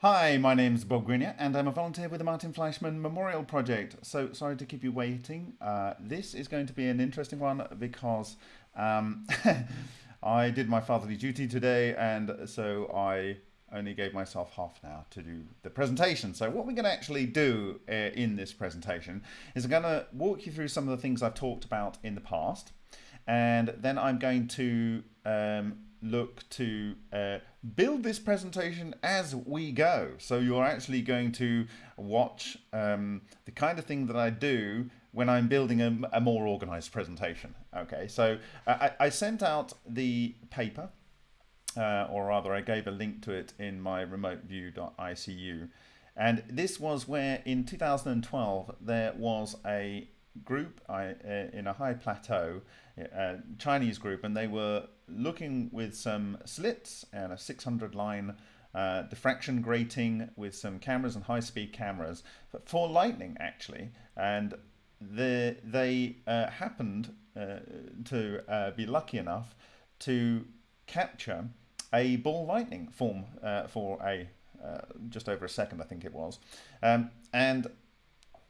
Hi, my name's Bob Greenyer and I'm a volunteer with the Martin Fleischmann Memorial Project. So sorry to keep you waiting. Uh, this is going to be an interesting one because um, I did my fatherly duty today and so I only gave myself half an hour to do the presentation. So what we're going to actually do uh, in this presentation is I'm going to walk you through some of the things I've talked about in the past and then I'm going to um, look to uh, build this presentation as we go. So you're actually going to watch um, the kind of thing that I do when I'm building a, a more organized presentation. Okay, so I, I sent out the paper, uh, or rather I gave a link to it in my remoteview.icu. And this was where in 2012 there was a group I, uh, in a high plateau, uh, Chinese group, and they were looking with some slits and a 600 line uh, diffraction grating with some cameras and high-speed cameras for lightning actually. And the, they uh, happened uh, to uh, be lucky enough to capture a ball lightning form uh, for a just over a second I think it was. Um, and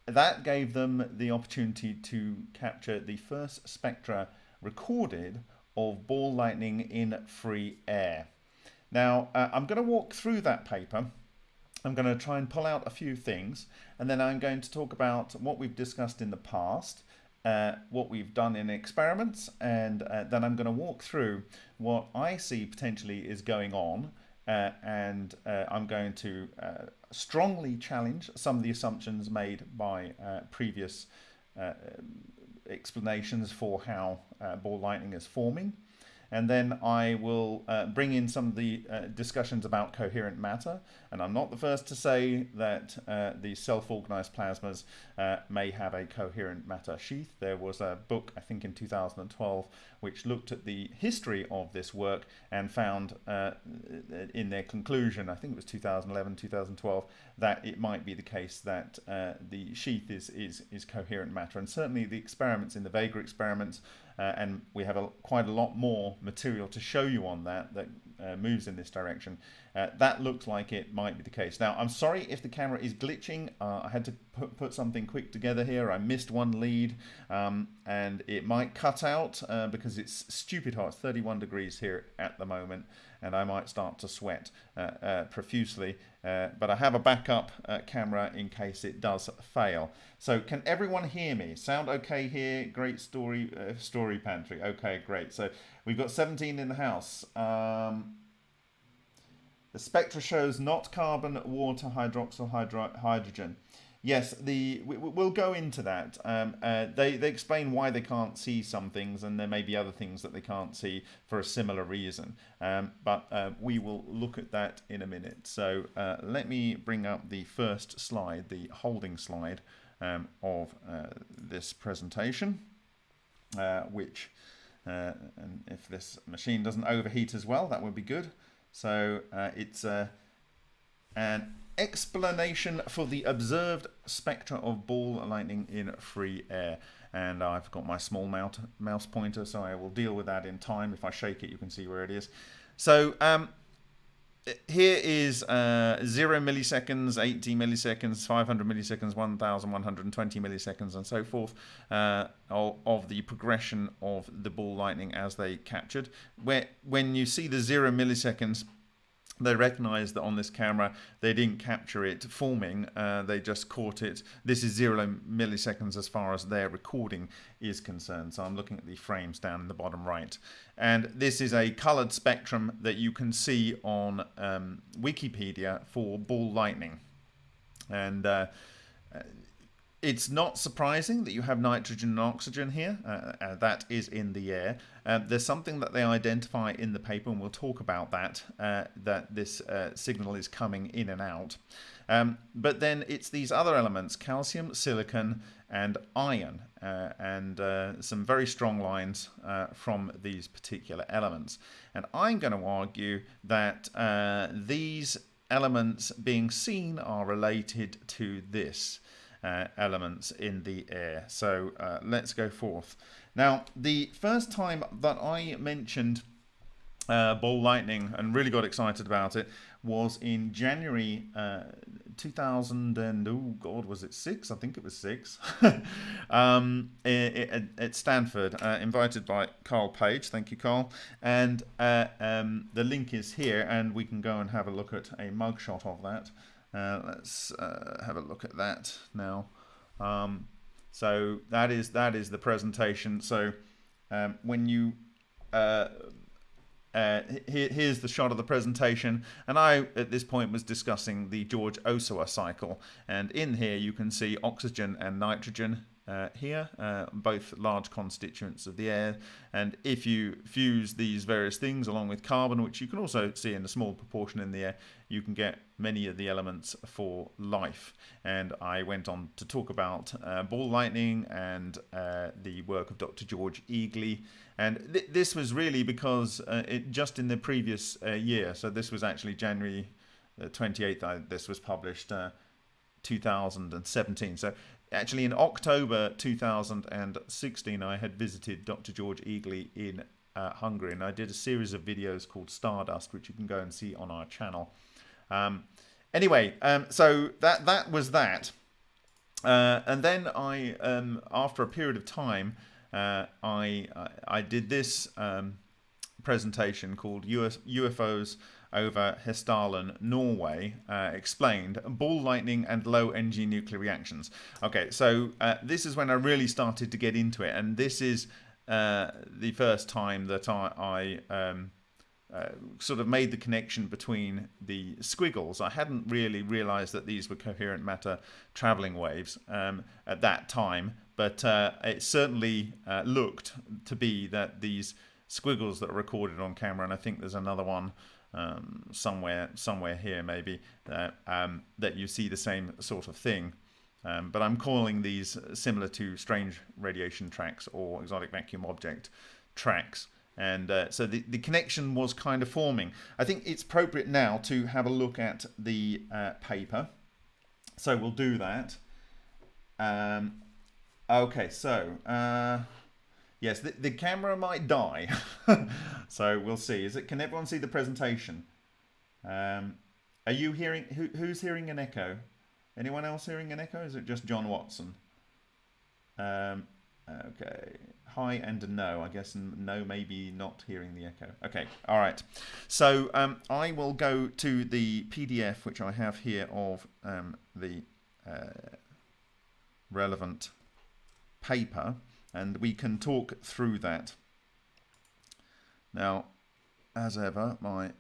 that gave them the opportunity to capture the first spectra recorded of ball lightning in free air. Now, uh, I'm going to walk through that paper. I'm going to try and pull out a few things, and then I'm going to talk about what we've discussed in the past, uh, what we've done in experiments, and uh, then I'm going to walk through what I see potentially is going on, uh, and uh, I'm going to uh, strongly challenge some of the assumptions made by uh, previous uh, explanations for how uh, ball lightning is forming and then I will uh, bring in some of the uh, discussions about coherent matter. And I'm not the first to say that uh, the self-organized plasmas uh, may have a coherent matter sheath. There was a book, I think in 2012, which looked at the history of this work and found uh, in their conclusion, I think it was 2011, 2012, that it might be the case that uh, the sheath is, is, is coherent matter. And certainly the experiments in the Vega experiments uh, and we have a, quite a lot more material to show you on that that uh, moves in this direction. Uh, that looks like it might be the case. Now, I'm sorry if the camera is glitching. Uh, I had to put, put something quick together here. I missed one lead um, and it might cut out uh, because it's stupid hot. It's 31 degrees here at the moment and I might start to sweat uh, profusely. Uh, but I have a backup camera in case it does fail. So can everyone hear me? Sound okay here? Great story, story pantry. Okay, great. So we've got 17 in the house. Um, the spectra shows not carbon, water, hydroxyl, hydro hydrogen. Yes, the we, will go into that. Um, uh, they they explain why they can't see some things, and there may be other things that they can't see for a similar reason. Um, but uh, we will look at that in a minute. So uh, let me bring up the first slide, the holding slide um, of uh, this presentation, uh, which. Uh, and if this machine doesn't overheat as well, that would be good. So it's an explanation for the observed spectra of ball lightning in free air. And I've got my small mouse pointer, so I will deal with that in time. If I shake it, you can see where it is. So um, here is uh, 0 milliseconds, 80 milliseconds, 500 milliseconds, 1120 milliseconds, and so forth uh, of, of, the progression of the ball lightning as they captured. Where When you see the 0 milliseconds, they recognized that on this camera they didn't capture it forming uh, they just caught it. This is zero milliseconds as far as their recording is concerned. So I'm looking at the frames down in the bottom right. And this is a colored spectrum that you can see on um, Wikipedia for ball lightning. And uh, it's not surprising that you have nitrogen and oxygen here. Uh, uh, that is in the air. Uh, there's something that they identify in the paper, and we'll talk about that, uh, that this uh, signal is coming in and out. Um, but then it's these other elements, calcium, silicon, and iron, uh, and some very strong lines from these particular elements. And I'm going to argue that these elements being seen are related to this uh, elements in the air. So uh, let's go forth. Now, the first time that I mentioned uh, ball lightning and really got excited about it was in January uh, 2000 and oh god was it six? I think it was six. Um, at Stanford uh, invited by Carl Page. Thank you Carl. And uh, um, the link is here and we can go and have a look at a mugshot of that uh, let's uh, have a look at that now. Um, so that is that is the presentation. So um, when you uh, uh, here, here's the shot of the presentation. And I at this point was discussing the George Ohsawa cycle. And in here you can see oxygen and nitrogen uh, here, uh, both large constituents of the air. And if you fuse these various things along with carbon, which you can also see in a small proportion in the air, you can get many of the elements for life. And I went on to talk about uh, ball lightning and uh, the work of Dr. George Egely. And th this was really because uh, it just in the previous uh, year, so this was actually January 28th, this was published 2017. So actually in October 2016 I had visited Dr. George Egely in uh, Hungary and I did a series of videos called Stardust which you can go and see on our channel. Um, anyway, um, so that that was that. Uh, and then I, um, after a period of time, uh, I, I, I did this um, presentation called UFOs over Hessdalen, Norway, uh, explained ball lightning and low energy nuclear reactions. Okay, so uh, this is when I really started to get into it, and this is uh, the first time that I, I um, uh, sort of made the connection between the squiggles. I hadn't really realized that these were coherent matter traveling waves um, at that time, but uh, it certainly uh, looked to be that these squiggles that are recorded on camera, and I think there's another one um, somewhere somewhere here maybe that um, that you see the same sort of thing. Um, but I'm calling these similar to strange radiation tracks or exotic vacuum object tracks. And uh, so the, the connection was kind of forming. I think it's appropriate now to have a look at the uh, paper. So we'll do that. Um, okay, so uh, Yes, the, the camera might die. so we'll see. Is it? Can everyone see the presentation? Um, are you hearing? Who, who's hearing an echo? Anyone else hearing an echo? Is it just John Watson? Um, okay. Hi and no. I guess no, maybe not hearing the echo. Okay. All right. So um, I will go to the PDF which I have here of um, the uh, relevant paper and we can talk through that. Now, as ever, my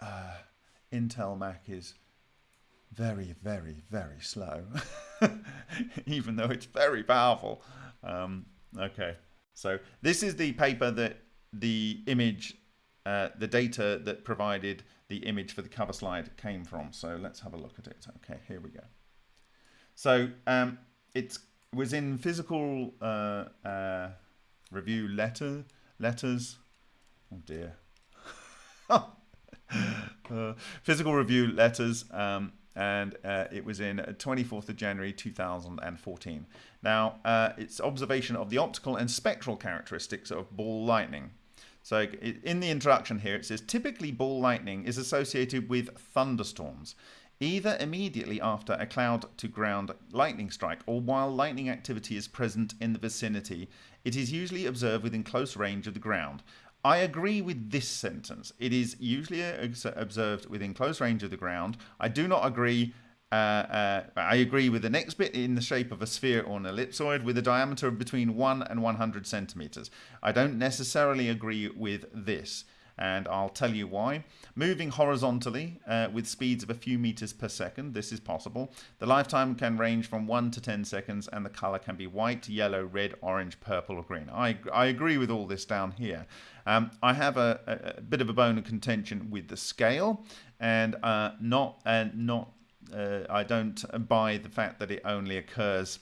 uh, Intel Mac is very, very, very slow, even though it's very powerful. Um, okay, so this is the paper that the image, uh, the data that provided the image for the cover slide came from. So let's have a look at it. Okay, here we go. So um, it's was in physical uh, uh, review letter letters. Oh dear. uh, physical review letters, um, and uh, it was in 24th of January 2014. Now, uh, it's observation of the optical and spectral characteristics of ball lightning. So in the introduction here, it says typically ball lightning is associated with thunderstorms either immediately after a cloud to ground lightning strike or while lightning activity is present in the vicinity. It is usually observed within close range of the ground. I agree with this sentence. It is usually observed within close range of the ground. I do not agree. Uh, uh, I agree with the next bit in the shape of a sphere or an ellipsoid with a diameter of between 1 and 100 centimeters. I don't necessarily agree with this and I'll tell you why. Moving horizontally uh, with speeds of a few meters per second, this is possible. The lifetime can range from 1 to 10 seconds and the color can be white, yellow, red, orange, purple or green. I, I agree with all this down here. Um, I have a, a, bit of a bone of contention with the scale and uh, not, uh, not uh, I don't buy the fact that it only occurs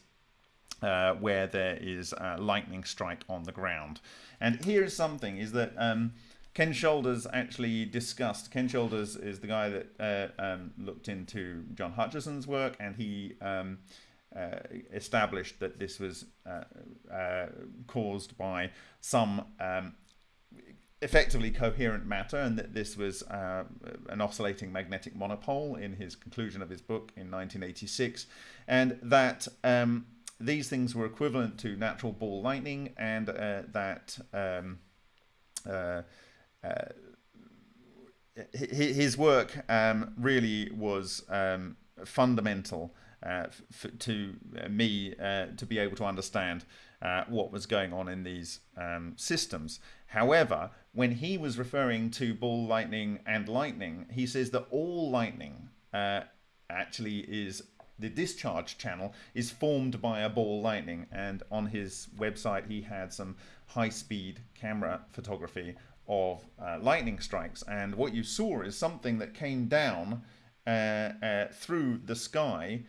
uh, where there is a lightning strike on the ground. And here is something, is that um, Ken Shoulders actually discussed. Ken Shoulders is the guy that uh, um, looked into John Hutchison's work, and he um, uh, established that this was uh, uh caused by some um, effectively coherent matter, and that this was uh, an oscillating magnetic monopole in his conclusion of his book in 1986, and that um, these things were equivalent to natural ball lightning, and uh, that um, uh, uh his work um, really was um, fundamental uh, to me uh, to be able to understand what was going on in these um, systems. However, when he was referring to ball lightning and lightning, he says that all lightning uh, actually is the discharge channel is formed by a ball lightning. And on his website he had some high-speed camera photography of uh, lightning strikes. And what you saw is something that came down uh, uh, through the sky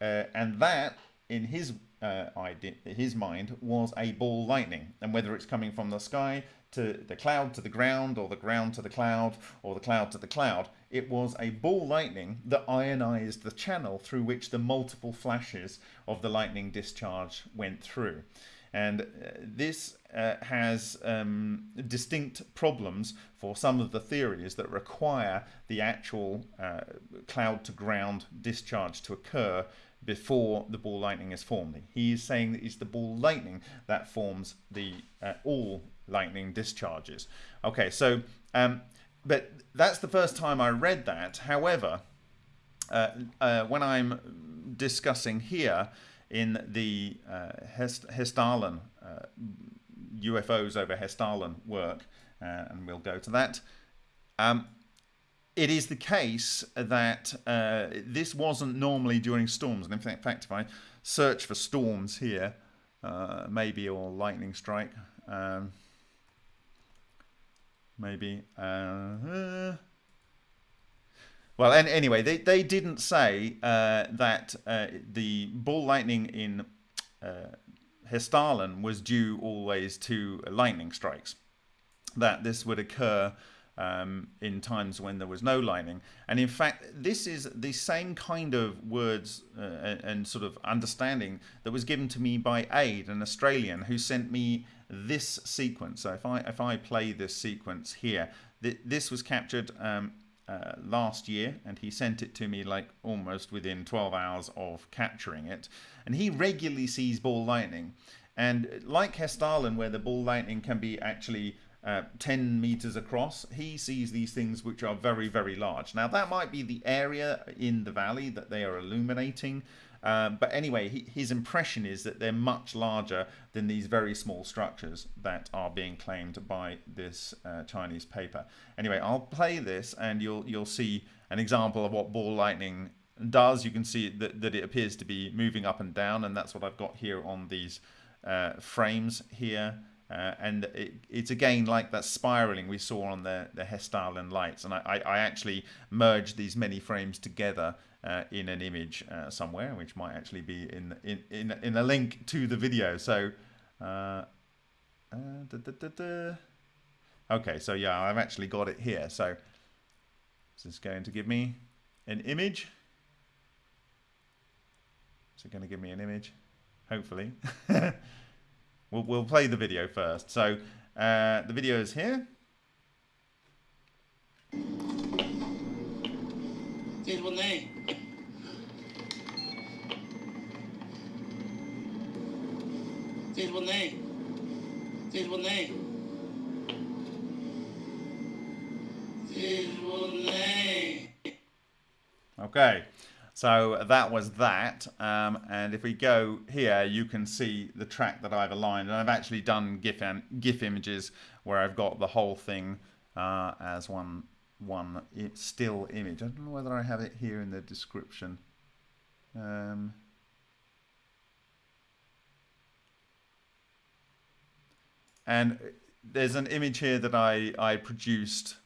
uh, and that in his uh, idea, his mind was a ball lightning. And whether it's coming from the sky to the cloud to the ground or the ground to the cloud or the cloud to the cloud it was a ball lightning that ionized the channel through which the multiple flashes of the lightning discharge went through. And uh, this uh, has um, distinct problems for some of the theories that require the actual uh, cloud to ground discharge to occur before the ball lightning is formed. He is saying that it's the ball lightning that forms the uh, all lightning discharges. Okay, so um, but that's the first time I read that. However, uh, uh, when I'm discussing here in the uh, Hest Hessdalen UFOs uh, over Hessdalen work, uh, and we'll go to that. Um, it is the case that uh, this wasn't normally during storms. And in fact, if I search for storms here, uh, maybe or lightning strike, um, maybe. Uh, well, and anyway, they, they didn't say uh, that uh, the ball lightning in uh, Hessdalen was due always to lightning strikes. That this would occur um, in times when there was no lining. And in fact, this is the same kind of words uh, and sort of understanding that was given to me by Aid, an Australian, who sent me this sequence. So if I if I play this sequence here, th this was captured um, uh, last year, and he sent it to me like almost within 12 hours of capturing it. And he regularly sees ball lightning. And like Hessdalen, where the ball lightning can be actually uh, 10 meters across, he sees these things which are very, very large. Now, that might be the area in the valley that they are illuminating. Uh, but anyway, he, his impression is that they're much larger than these very small structures that are being claimed by this uh, Chinese paper. Anyway, I'll play this and you'll you'll see an example of what ball lightning does. You can see that, that it appears to be moving up and down, and that's what I've got here on these uh, frames here. Uh, and it, it's again like that spiraling we saw on the, the Hessdalen lights. And I, I, actually merged these many frames together uh, in an image uh, somewhere, which might actually be in, in, in, in a link to the video. So, uh, uh, da, da, da, okay, so yeah, I've actually got it here. So, is this is going to give me an image. Is it going to give me an image? Hopefully. We'll, we'll play the video first. So uh, the video is here. This one name. This one name. This one name. This one name. Okay. So that was that. Um, and if we go here, you can see the track that I've aligned. And I've actually done GIF, GIF images where I've got the whole thing uh, as one, one still image. I don't know whether I have it here in the description. Um, and there's an image here that I, I produced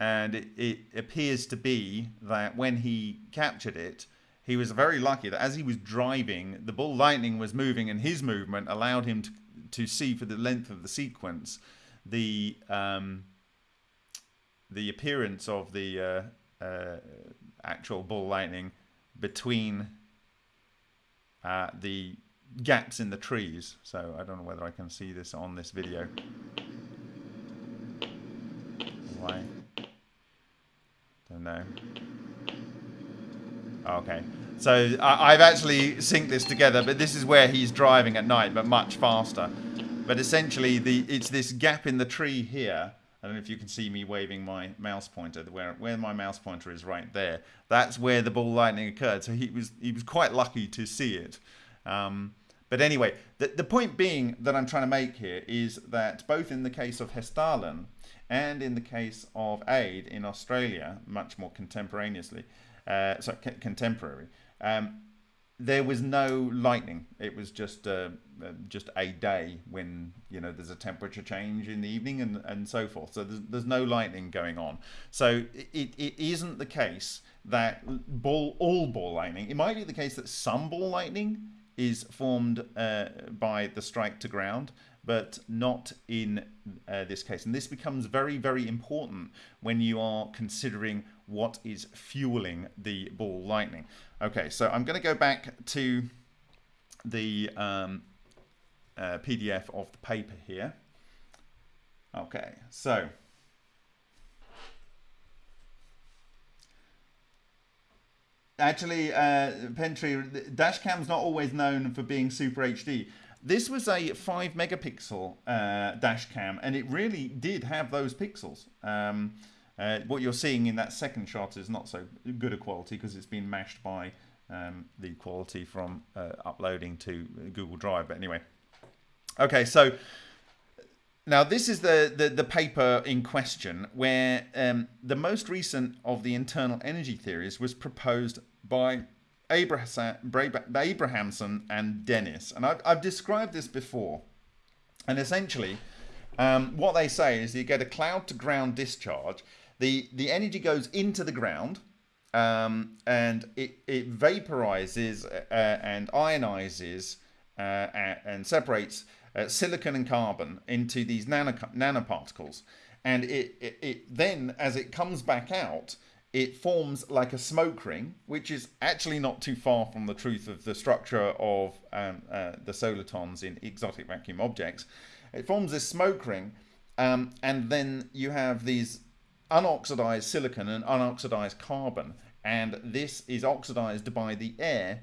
and it, it appears to be that when he captured it, he was very lucky that as he was driving, the ball lightning was moving, and his movement allowed him to, to see for the length of the sequence the um, the appearance of the uh, uh, actual ball lightning between uh, the gaps in the trees. So I don't know whether I can see this on this video. Why? Don't. Okay. So I, I've actually synced this together, but this is where he's driving at night, but much faster. But essentially, the it's this gap in the tree here. I don't know if you can see me waving my mouse pointer. Where where my mouse pointer is right there. That's where the ball lightning occurred. So he was he was quite lucky to see it. Um, but anyway, the, the point being that I'm trying to make here is that both in the case of Hessdalen and in the case of Aid in Australia, much more contemporaneously, uh, so contemporary, um, there was no lightning. It was just uh, uh, just a day when you know there's a temperature change in the evening and, and so forth. So there's, there's no lightning going on. So it, it isn't the case that ball all ball lightning. It might be the case that some ball lightning is formed uh, by the strike to ground, but not in uh, this case. And this becomes very, very important when you are considering what is fueling the ball lightning. Okay, so I'm going to go back to the um, uh, PDF of the paper here. Okay, so actually, uh, Pentry, Dashcam's not always known for being super HD. This was a 5 megapixel uh, dash cam, and it really did have those pixels. Um, uh, what you're seeing in that second shot is not so good a quality because it's been mashed by um, the quality from uh, uploading to Google Drive. But anyway, okay, so now this is the, the, the paper in question where um, the most recent of the internal energy theories was proposed by Abrahamson and Dennis. And I've, I've described this before. And essentially, um, what they say is you get a cloud to ground discharge. The, the energy goes into the ground um, and it, it vaporizes uh, and ionizes uh, and separates uh, silicon and carbon into these nano, nanoparticles. And it, it, it then, as it comes back out, it forms like a smoke ring, which is actually not too far from the truth of the structure of um, uh, the solitons in exotic vacuum objects. It forms this smoke ring, um, and then you have these unoxidized silicon and unoxidized carbon, and this is oxidized by the air,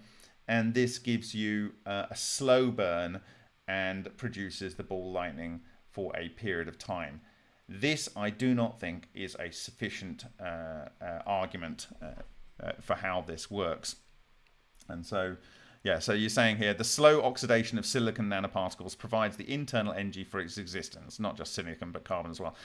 and this gives you uh, a slow burn and produces the ball lightning for a period of time. This, I do not think, is a sufficient uh, uh, argument uh, uh, for how this works. And so, yeah, so you're saying here the slow oxidation of silicon nanoparticles provides the internal energy for its existence, not just silicon, but carbon as well.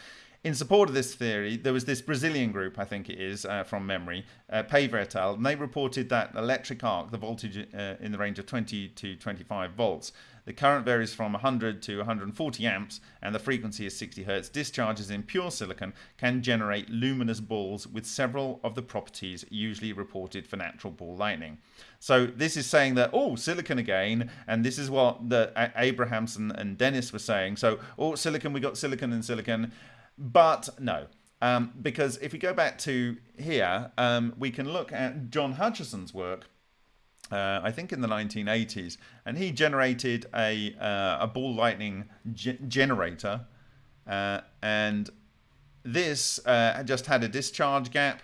In support of this theory, there was this Brazilian group, I think it is, uh, from memory, uh, Paiva et al., and they reported that electric arc, the voltage uh, in the range of 20 to 25 volts, the current varies from 100 to 140 amps, and the frequency is 60 hertz. Discharges in pure silicon can generate luminous balls with several of the properties usually reported for natural ball lightning. So this is saying that, oh, silicon again, and this is what the Abrahamson and Dennis were saying. So, oh, silicon, we got silicon and silicon. But no, um, because if we go back to here, um, we can look at John Hutchison's work. Uh, I think in the 1980s, and he generated a uh, a ball lightning ge generator, uh, and this uh, just had a discharge gap,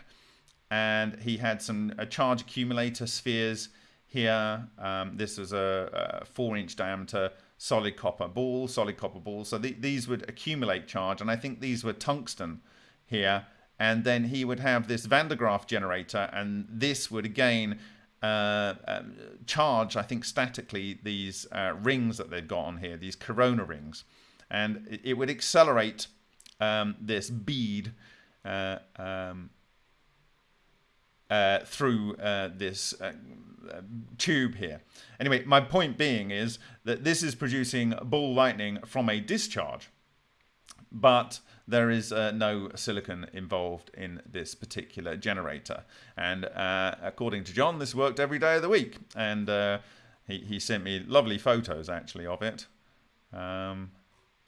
and he had some charge accumulator spheres here. Um, this was a, a four-inch diameter solid copper ball, solid copper ball. So the, these would accumulate charge, and I think these were tungsten here. And then he would have this Van de Graaff generator, and this would again uh, um, charge, I think, statically these uh, rings that they've got on here, these corona rings. And it, would accelerate um, this bead uh, um, uh, through uh, this tube here. Anyway, my point being is that this is producing ball lightning from a discharge, but there is uh, no silicon involved in this particular generator. And uh, according to John, this worked every day of the week. And uh, he, he sent me lovely photos, actually, of it. Um,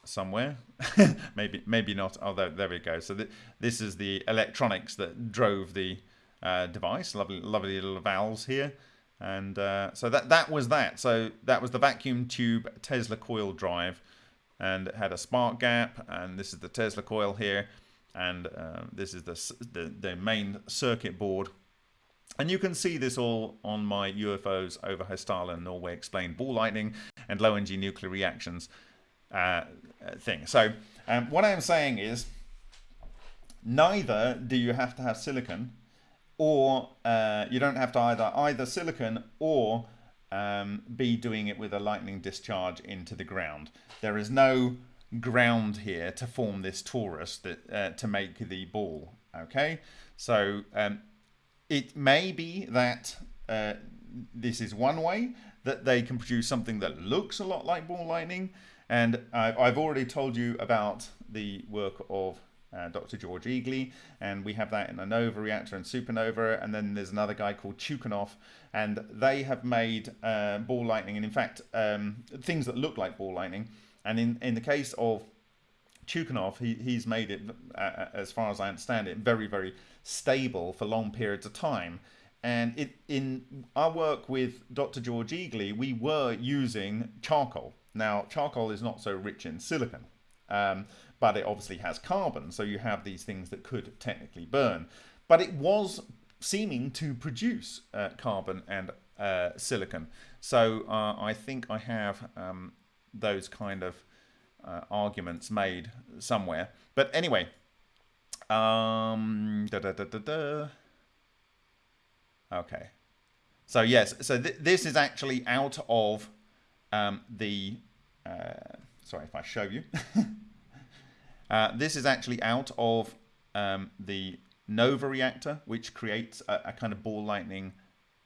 somewhere maybe maybe not although there we go so th this is the electronics that drove the uh, device lovely lovely little valves here and uh, so that that was that. So that was the vacuum tube Tesla coil drive, and it had a spark gap. And this is the Tesla coil here. and uh, this is the, the, the main circuit board. And you can see this all on my UFOs over Hessdalen, Norway explained ball lightning and low energy nuclear reactions uh, thing. So um, what I'm saying is neither do you have to have silicon or uh, you don't have to either either silicon or um, be doing it with a lightning discharge into the ground. There is no ground here to form this torus that uh, to make the ball. Okay, so um, it may be that uh, this is one way that they can produce something that looks a lot like ball lightning. And I've already told you about the work of uh, Dr. George Egely, and we have that in a nova reactor and supernova, and then there's another guy called Chukhanov, and they have made uh, ball lightning, and in fact, um, things that look like ball lightning. And in, in the case of Chukhanov, he, he's made it, uh, uh, as far as I understand it, very, very stable for long periods of time. And it, in our work with Dr. George Egely, we were using charcoal. Now, charcoal is not so rich in silicon. Um, but it obviously has carbon, so you have these things that could technically burn. But it was seeming to produce uh, carbon and uh, silicon. So uh, I think I have um, those kind of uh, arguments made somewhere. But anyway, um, da, da, da, okay. So yes, so th this is actually out of um, the, uh, sorry if I show you. Uh, this is actually out of um, the Nova reactor, which creates a, a, kind of ball lightning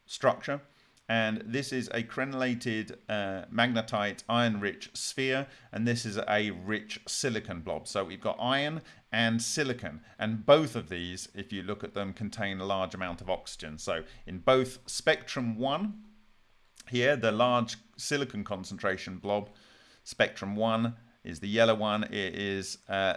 structure. And this is a crenellated uh, magnetite iron-rich sphere, and this is a rich silicon blob. So we've got iron and silicon, and both of these, if you look at them, contain a large amount of oxygen. So in both spectrum 1, here, the large silicon concentration blob, spectrum 1, is the yellow one. It is uh,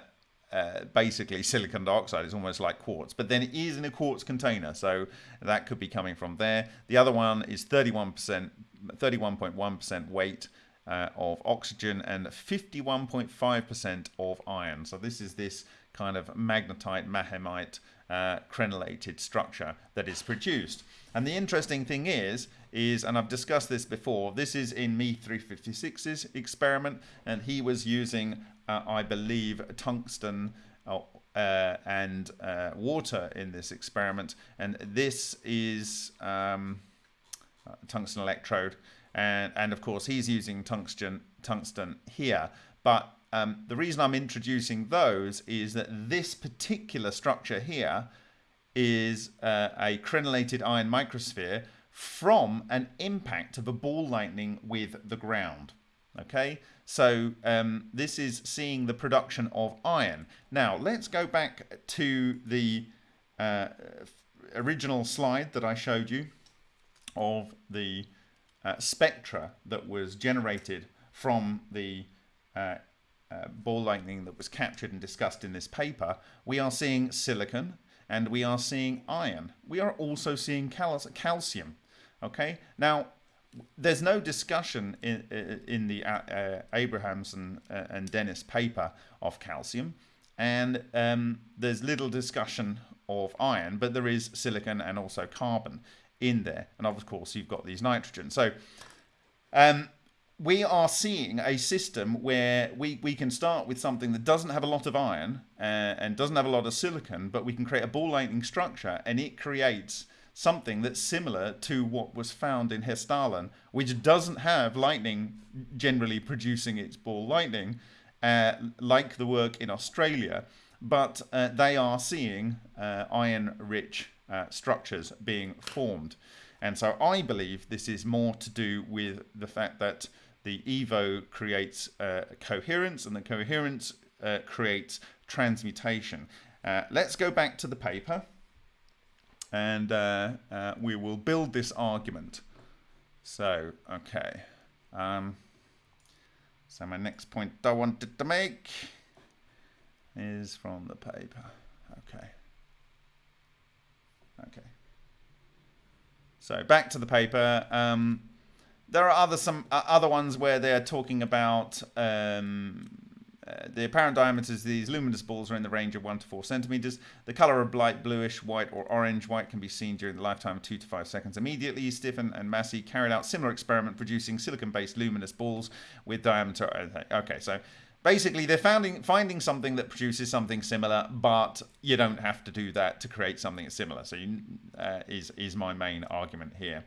uh, basically silicon dioxide. It's almost like quartz, but then it is in a quartz container, so that could be coming from there. The other one is 31%, 31.1% weight. Uh, of oxygen and 51.5% of iron. So this is this kind of magnetite, maghemite, uh, crenellated structure that is produced. And the interesting thing is, is, and I've discussed this before, this is in Me 356's experiment, and he was using, I believe, tungsten uh, uh, and uh, water in this experiment. And this is um, tungsten electrode. And, and of course, he's using tungsten, tungsten here. But um, the reason I'm introducing those is that this particular structure here is uh, a crenellated iron microsphere from an impact of a ball lightning with the ground. Okay, so um, this is seeing the production of iron. Now let's go back to the uh, original slide that I showed you of the uh, spectra that was generated from the uh, uh ball lightning that was captured and discussed in this paper. We are seeing silicon and we are seeing iron. We are also seeing cal calcium. Okay, now there's no discussion in in the uh, uh, Abrahamson uh, and Dennis paper of calcium, and um, there's little discussion of iron, but there is silicon and also carbon in there, and of course you've got these nitrogen. So um, we are seeing a system where we, we can start with something that doesn't have a lot of iron uh, and doesn't have a lot of silicon, but we can create a ball lightning structure, and it creates something that's similar to what was found in Hessdalen, which doesn't have lightning generally producing its ball lightning, uh, like the work in Australia, but uh, they are seeing uh, iron-rich uh, structures being formed. And so I believe this is more to do with the fact that the EVO creates uh, coherence and the coherence uh, creates transmutation. let's go back to the paper and uh, uh, we will build this argument. So, okay. Um, so my next point I wanted to make is from the paper. Okay. Okay. So back to the paper. Um, there are other some uh, other ones where they're talking about um, uh, the apparent diameters of these luminous balls are in the range of 1 to 4 centimeters. The color of light bluish, white, or orange. White can be seen during the lifetime of 2 to 5 seconds immediately. Stephan and Massey carried out similar experiment producing silicon based luminous balls with diameter. uh, Okay, so basically they're finding, finding something that produces something similar, but you don't have to do that to create something similar. So, you, uh, is, is my main argument here.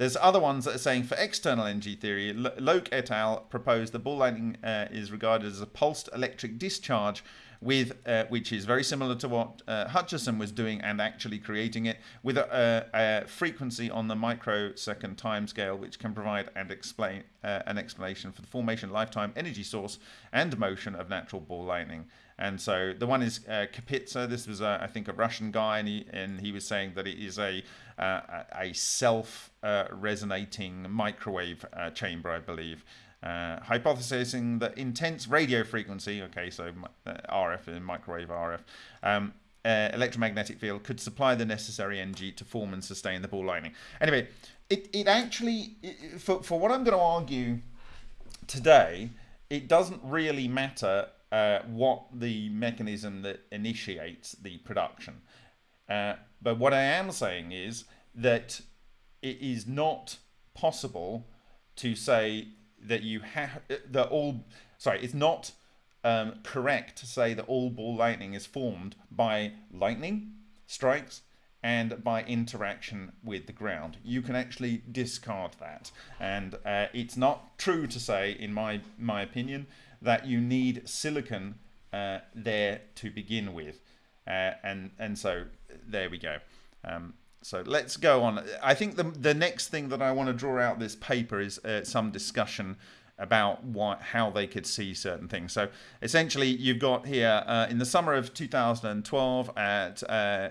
There's other ones that are saying for external energy theory, Lowke et al. proposed that ball lightning uh, is regarded as a pulsed electric discharge with uh, which is very similar to what uh, Hutchison was doing and actually creating it with a, a, a frequency on the microsecond timescale, which can provide and explain uh, an explanation for the formation, lifetime, energy source, and motion of natural ball lightning. And so the one is uh, Kapitsa. This was, uh, I think, a Russian guy, and he, and he was saying that it is a a self uh, resonating microwave uh, chamber, I believe. Uh, hypothesizing that intense radio frequency, okay, so RF and microwave RF, um, electromagnetic field could supply the necessary energy to form and sustain the ball lightning. Anyway, it, it actually, it, for, for what I'm going to argue today, it doesn't really matter uh, what the mechanism that initiates the production. But what I am saying is that it is not possible to say that you have that all. Sorry, it's not um, correct to say that all ball lightning is formed by lightning strikes and by interaction with the ground. You can actually discard that, and uh, it's not true to say, in my my opinion, that you need silicon uh, there to begin with. Uh, and and so there we go. Um, so let's go on. I think the the next thing that I want to draw out this paper is uh, some discussion about what how they could see certain things. So essentially, you've got here uh, in the summer of 2012 at uh, uh,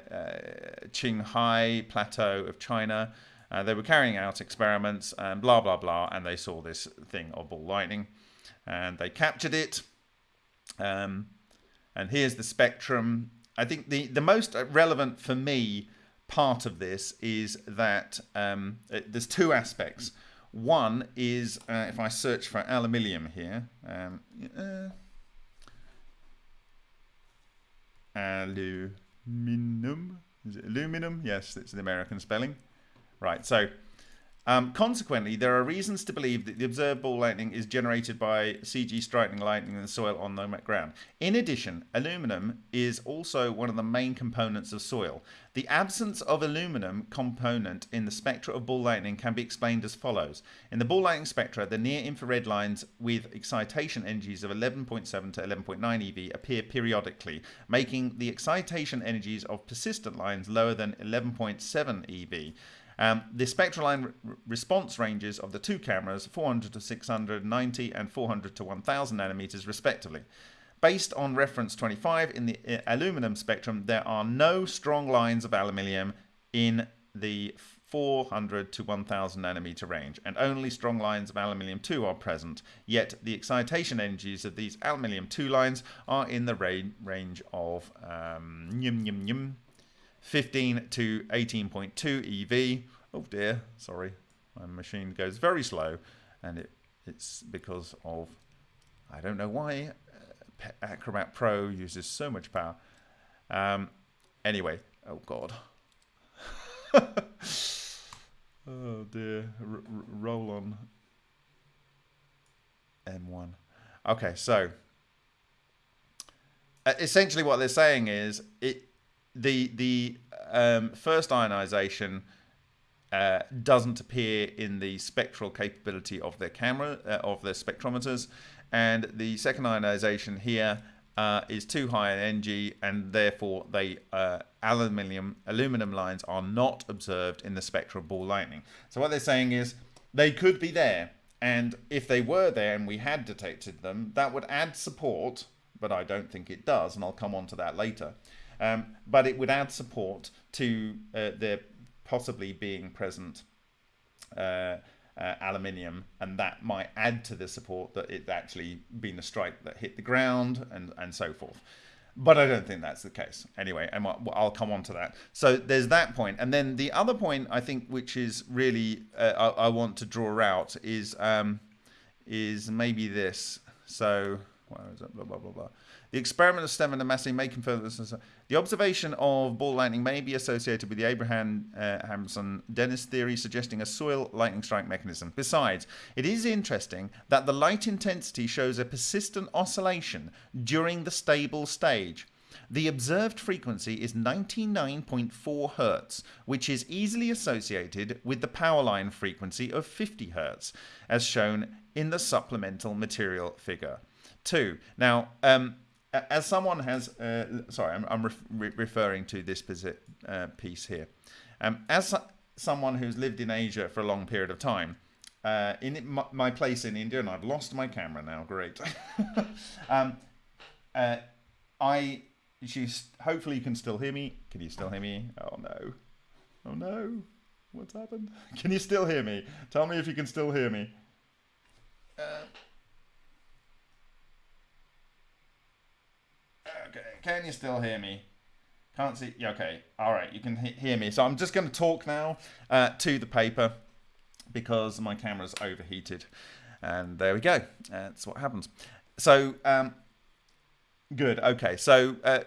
Qinghai Plateau of China. They were carrying out experiments and blah blah blah, and they saw this thing of ball lightning and they captured it. Um, and here's the spectrum. I think the, the most relevant for me part of this is that um, it, there's two aspects. One is uh, if I search for aluminium here, um, uh, aluminum, is it aluminum? Yes, it's the American spelling. Right, so um, consequently, there are reasons to believe that the observed ball lightning is generated by CG striking lightning in the soil on the ground. In addition, aluminum is also one of the main components of soil. The absence of aluminum component in the spectra of ball lightning can be explained as follows. In the ball lightning spectra, the near infrared lines with excitation energies of 11.7 to 11.9 eV appear periodically, making the excitation energies of persistent lines lower than 11.7 eV. Um, the spectral line response ranges of the two cameras, 400 to 690 and 400 to 1000 nanometers respectively. Based on reference 25 in the uh, aluminum spectrum, there are no strong lines of aluminium in the 400 to 1000 nanometer range, and only strong lines of aluminium 2 are present. Yet the excitation energies of these aluminium 2 lines are in the ra- range of um, 15 to 18.2 EV. Oh dear, sorry, my machine goes very slow, and it it's because of I don't know why uh, Acrobat Pro uses so much power. Um, anyway, oh god. oh dear, R- roll on M1. Okay, so uh, essentially what they're saying is it the the um, first ionization uh, doesn't appear in the spectral capability of their camera uh, of their spectrometers, and the second ionization here uh, is too high in energy, and therefore they uh, aluminium aluminum lines are not observed in the spectral ball lightning. So what they're saying is they could be there, and if they were there and we had detected them, that would add support, but I don't think it does, and I'll come on to that later. Um, but it would add support to uh, there possibly being present uh, uh, aluminium, and that might add to the support that it's actually been a strike that hit the ground and, and so forth. But I don't think that's the case. Anyway, and I'll come on to that. So there's that point, and then the other point I think, which is really uh, I, I, want to draw out, is um, is maybe this. So where is it? Blah, blah, blah, blah. The experiment of Stephan and Massey may confirm this. The observation of ball lightning may be associated with the Abraham uh, Hampson Dennis theory, suggesting a soil lightning strike mechanism. Besides, it is interesting that the light intensity shows a persistent oscillation during the stable stage. The observed frequency is 99.4 Hz, which is easily associated with the power line frequency of 50 Hz, as shown in the supplemental material figure 2. Now, um, as someone has, uh, sorry, I'm, I'm re referring to this uh, piece here. Um, as someone who's lived in Asia for a long period of time, uh, in my, my, place in India, and I've lost my camera now, great. um, uh, I you hopefully you can still hear me. Can you still hear me? Oh no. Oh no. What's happened? Can you still hear me? Tell me if you can still hear me. Uh, okay, can you still hear me? Can't see. Yeah, okay. All right, you can he hear me. So I'm just going to talk now uh, to the paper because my camera's overheated. And there we go. That's what happens. So um, Good. Okay. So, uh,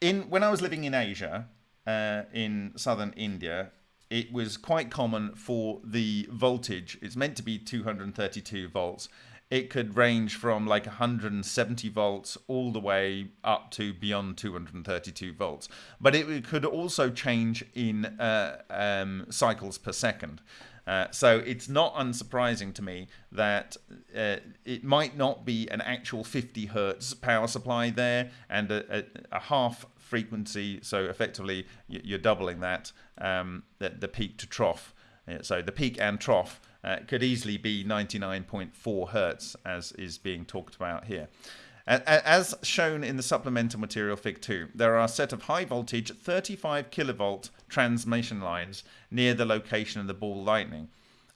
in when I was living in Asia, uh, in southern India, it was quite common for the voltage. It's meant to be 232 volts. It could range from like 170 volts all the way up to beyond 232 volts. But it could also change in uh, um, cycles per second. Uh, so it's not unsurprising to me that uh, it might not be an actual 50 hertz power supply there and a, a, a half frequency. So effectively, you're doubling that, um, the, the, peak to trough. So the peak and trough uh, could easily be 99.4 hertz, as is being talked about here. As shown in the supplemental material Fig 2, there are a set of high voltage 35 kilovolt transmission lines near the location of the ball lightning.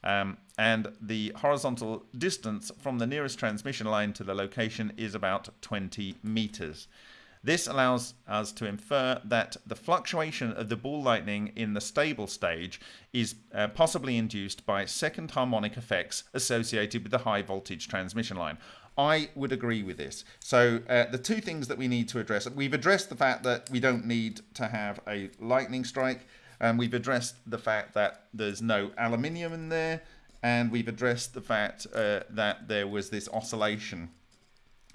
Um, and the horizontal distance from the nearest transmission line to the location is about 20 meters. This allows us to infer that the fluctuation of the ball lightning in the stable stage is uh, possibly induced by second harmonic effects associated with the high voltage transmission line. I would agree with this. So uh, the two things that we need to address, we've addressed the fact that we don't need to have a lightning strike, and we've addressed the fact that there's no aluminium in there, and we've addressed the fact uh, that there was this oscillation,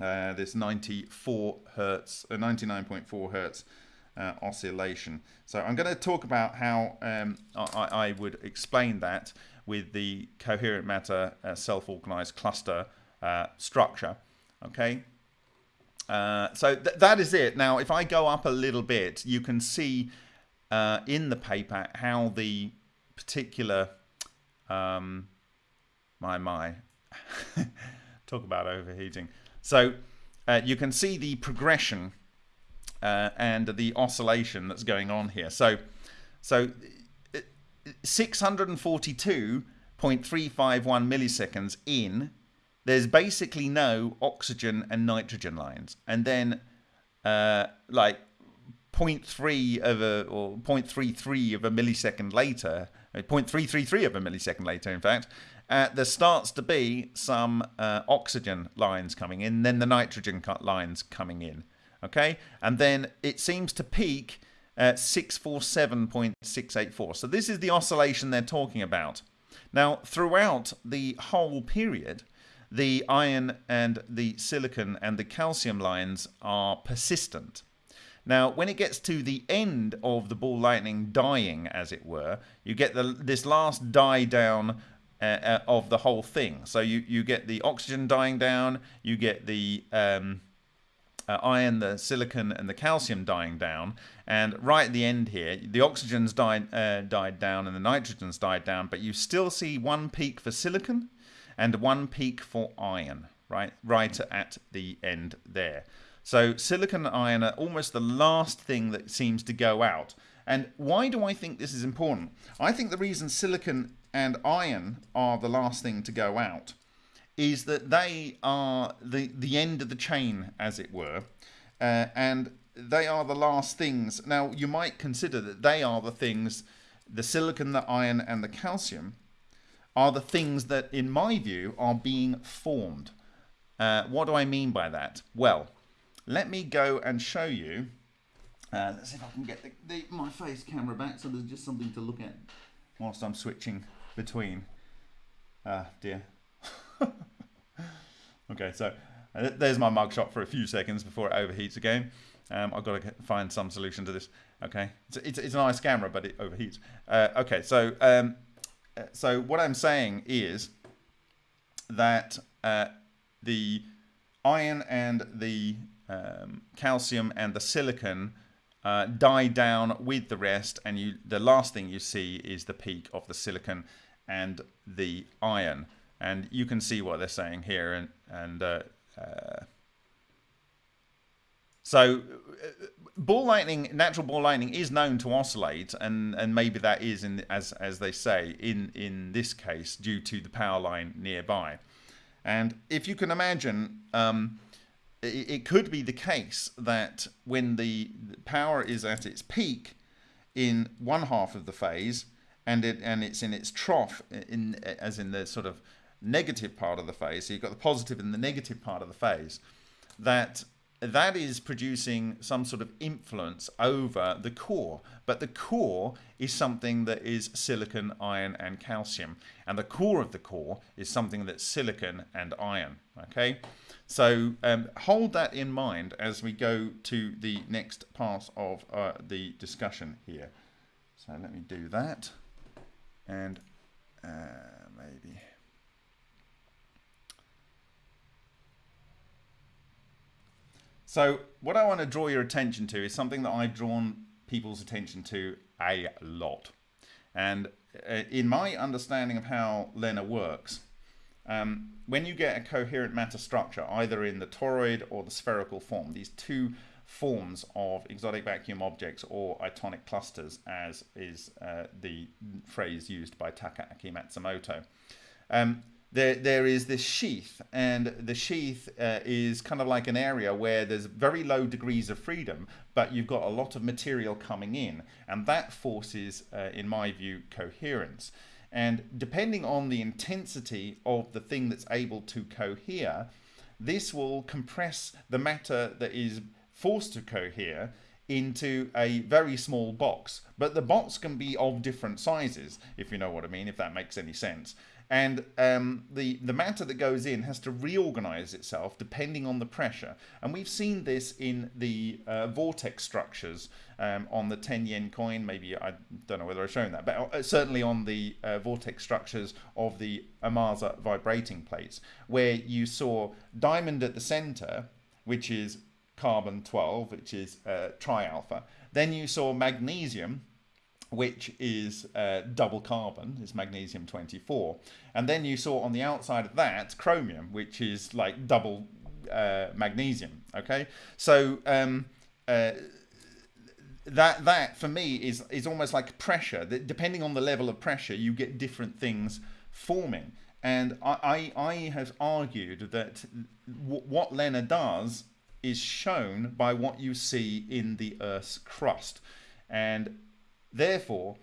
uh, this 94 hertz, uh, 99.4 hertz uh, oscillation. So I'm going to talk about how um, I, I, would explain that with the coherent matter uh, self-organized cluster uh, structure. Okay. So th that is it. Now, if I go up a little bit, you can see in the paper how the particular, um, my, my, talk about overheating. So uh, you can see the progression uh, and the oscillation that's going on here. So, so 642.351 milliseconds in there's basically no oxygen and nitrogen lines. And then uh, like 0.3 of a, or 0.33 of a millisecond later, uh, 0.333 of a millisecond later, in fact, uh, there starts to be some uh, oxygen lines coming in, then the nitrogen lines coming in. Okay, and then it seems to peak at 647.684. So this is the oscillation they're talking about. Now, throughout the whole period, the iron and the silicon and the calcium lines are persistent. Now, when it gets to the end of the ball lightning dying, as it were, you get the, this last die down uh, uh, of the whole thing. So you, you get the oxygen dying down, you get the um, uh, iron, the silicon, and the calcium dying down. And right at the end here, the oxygen's died, uh, died down and the nitrogen's died down, but you still see one peak for silicon and one peak for iron, right, right at the end there. So silicon and iron are almost the last thing that seems to go out. And why do I think this is important? I think the reason silicon and iron are the last thing to go out is that they are the, the end of the chain, as it were, uh, and they are the last things. Now, you might consider that they are the things, the silicon, the iron, and the calcium, are the things that, in my view, are being formed. uh, what do I mean by that? Well, let me go and show you. Uh, let's see if I can get the, the, my face camera back so there's just something to look at whilst I'm switching between. Ah, dear. okay, so uh, there's my mugshot for a few seconds before it overheats again. Um, I've got to find some solution to this. Okay, it's, it's, it's a nice camera, but it overheats. Uh, okay, so um, uh, so what I'm saying is that uh, the iron and the um, calcium and the silicon uh, die down with the rest, and you the last thing you see is the peak of the silicon and the iron, and you can see what they're saying here, and and uh, uh, so uh, ball lightning, natural ball lightning, is known to oscillate, and and maybe that is in as as they say in in this case due to the power line nearby, and if you can imagine. Um, it could be the case that when the power is at its peak in one half of the phase and it and it's in its trough in as in the sort of negative part of the phase so you've got the positive and the negative part of the phase that that is producing some sort of influence over the core. But the core is something that is silicon, iron, and calcium. And the core of the core is something that's silicon and iron. Okay, so um, hold that in mind as we go to the next part of uh, the discussion here. So let me do that. And uh, maybe. So what I want to draw your attention to is something that I've drawn people's attention to a lot. And uh, in my understanding of how LENR works, um, when you get a coherent matter structure, either in the toroid or the spherical form, these two forms of exotic vacuum objects or itonic clusters, as is uh, the phrase used by Takaaki Matsumoto, um, there, there is this sheath, and the sheath uh, is kind of like an area where there's very low degrees of freedom, but you've got a lot of material coming in, and that forces, uh, in my view, coherence. And depending on the intensity of the thing that's able to cohere, this will compress the matter that is forced to cohere into a very small box. But the box can be of different sizes, if you know what I mean, if that makes any sense and um, the, the matter that goes in has to reorganize itself depending on the pressure. And we've seen this in the uh, vortex structures um, on the 10 yen coin. Maybe I don't know whether I've shown that, but uh, certainly on the uh, vortex structures of the Amasa vibrating plates, where you saw diamond at the center, which is carbon 12, which is uh, tri-alpha. Then you saw magnesium, which is uh, double carbon, is magnesium 24. And then you saw on the outside of that chromium, which is like double uh, magnesium. Okay, so um, uh, that that for me is is almost like pressure. That depending on the level of pressure, you get different things forming. And I, I, I have argued that what LENR does is shown by what you see in the Earth's crust. And Therefore,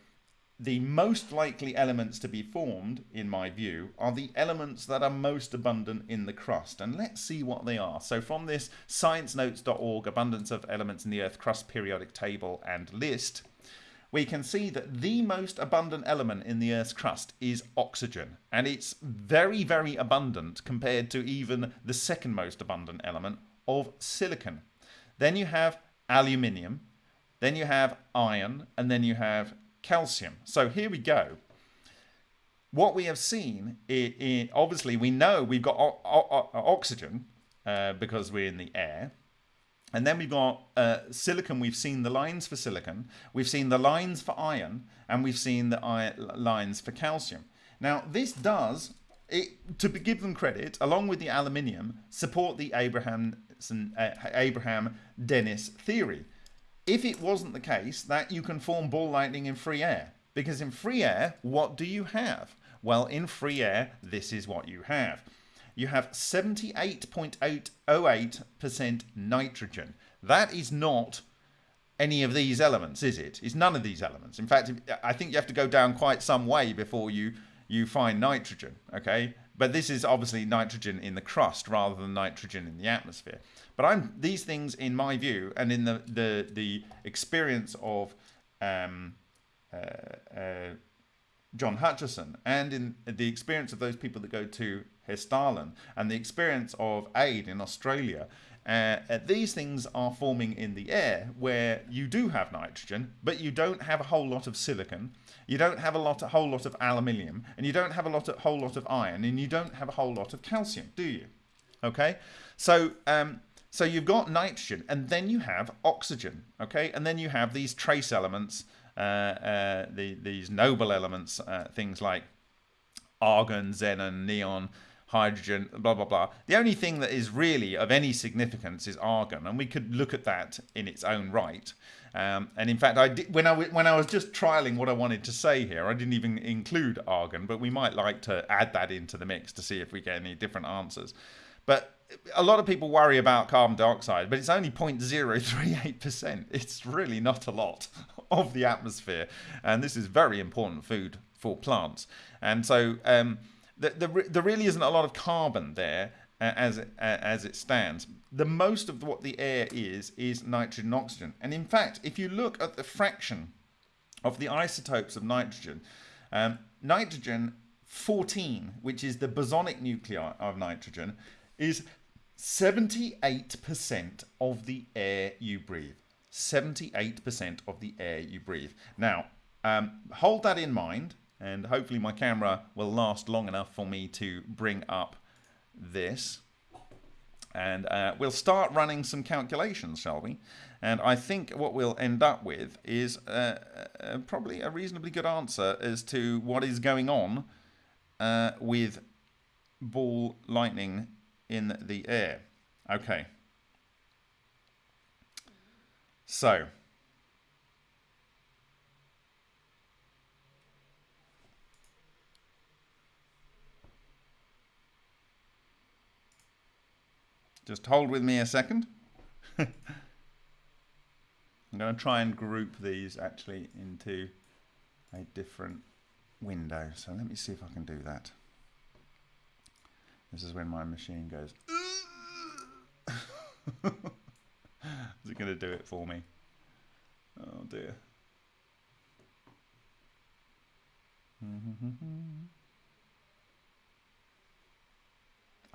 the most likely elements to be formed, in my view, are the elements that are most abundant in the crust. And let's see what they are. So from this sciencenotes.org abundance of elements in the Earth crust periodic table and list, we can see that the most abundant element in the Earth's crust is oxygen. And it's very, very abundant compared to even the second most abundant element of silicon. Then you have aluminium, then you have iron, and then you have calcium. So here we go. What we have seen, obviously, we know we've got oxygen uh, because we're in the air. And then we've got uh, silicon. We've seen the lines for silicon. We've seen the lines for iron. And we've seen the lines for calcium. Now, this does, it, to give them credit, along with the aluminium, support the Abraham, uh, Abraham Dinniss theory if it wasn't the case that you can form ball lightning in free air. Because in free air, what do you have? Well, in free air, this is what you have. You have 78.808% nitrogen. That is not any of these elements, is it? It's none of these elements. In fact, I think you have to go down quite some way before you, you find nitrogen, okay? But this is obviously nitrogen in the crust rather than nitrogen in the atmosphere. But I'm these things, in my view, and in the the the experience of um, uh, uh, John Hutchison, and in the experience of those people that go to Hessdalen, and the experience of AID in Australia, uh, uh, these things are forming in the air where you do have nitrogen, but you don't have a whole lot of silicon, you don't have a lot, a whole lot of aluminium, and you don't have a lot, a whole lot of iron, and you don't have a whole lot of calcium, do you? Okay, so um, so you've got nitrogen, and then you have oxygen. Okay, and then you have these trace elements, uh, uh, the, these noble elements, uh, things like argon, xenon, neon, hydrogen, blah, blah, blah. The only thing that is really of any significance is argon, and we could look at that in its own right. Um, and in fact, I did, when I when I was just trialing what I wanted to say here, I didn't even include argon, but we might like to add that into the mix to see if we get any different answers. But a lot of people worry about carbon dioxide, but it's only 0.038%. It's really not a lot of the atmosphere, and this is very important food for plants. And so. Um, the, the, there really isn't a lot of carbon there uh, as it, uh, as it stands. The most of what the air is is nitrogen and oxygen. And in fact, if you look at the fraction of the isotopes of nitrogen, um, nitrogen 14, which is the bosonic nuclei of nitrogen, is 78% of the air you breathe. 78% of the air you breathe. Now, um, hold that in mind and hopefully my camera will last long enough for me to bring up this. And uh, we'll start running some calculations shall we? And I think what we'll end up with is uh, uh, probably a reasonably good answer as to what is going on uh, with ball lightning in the air. Okay. So Just hold with me a second. I'm going to try and group these actually into a different window. So let me see if I can do that. This is when my machine goes. is it going to do it for me? Oh dear.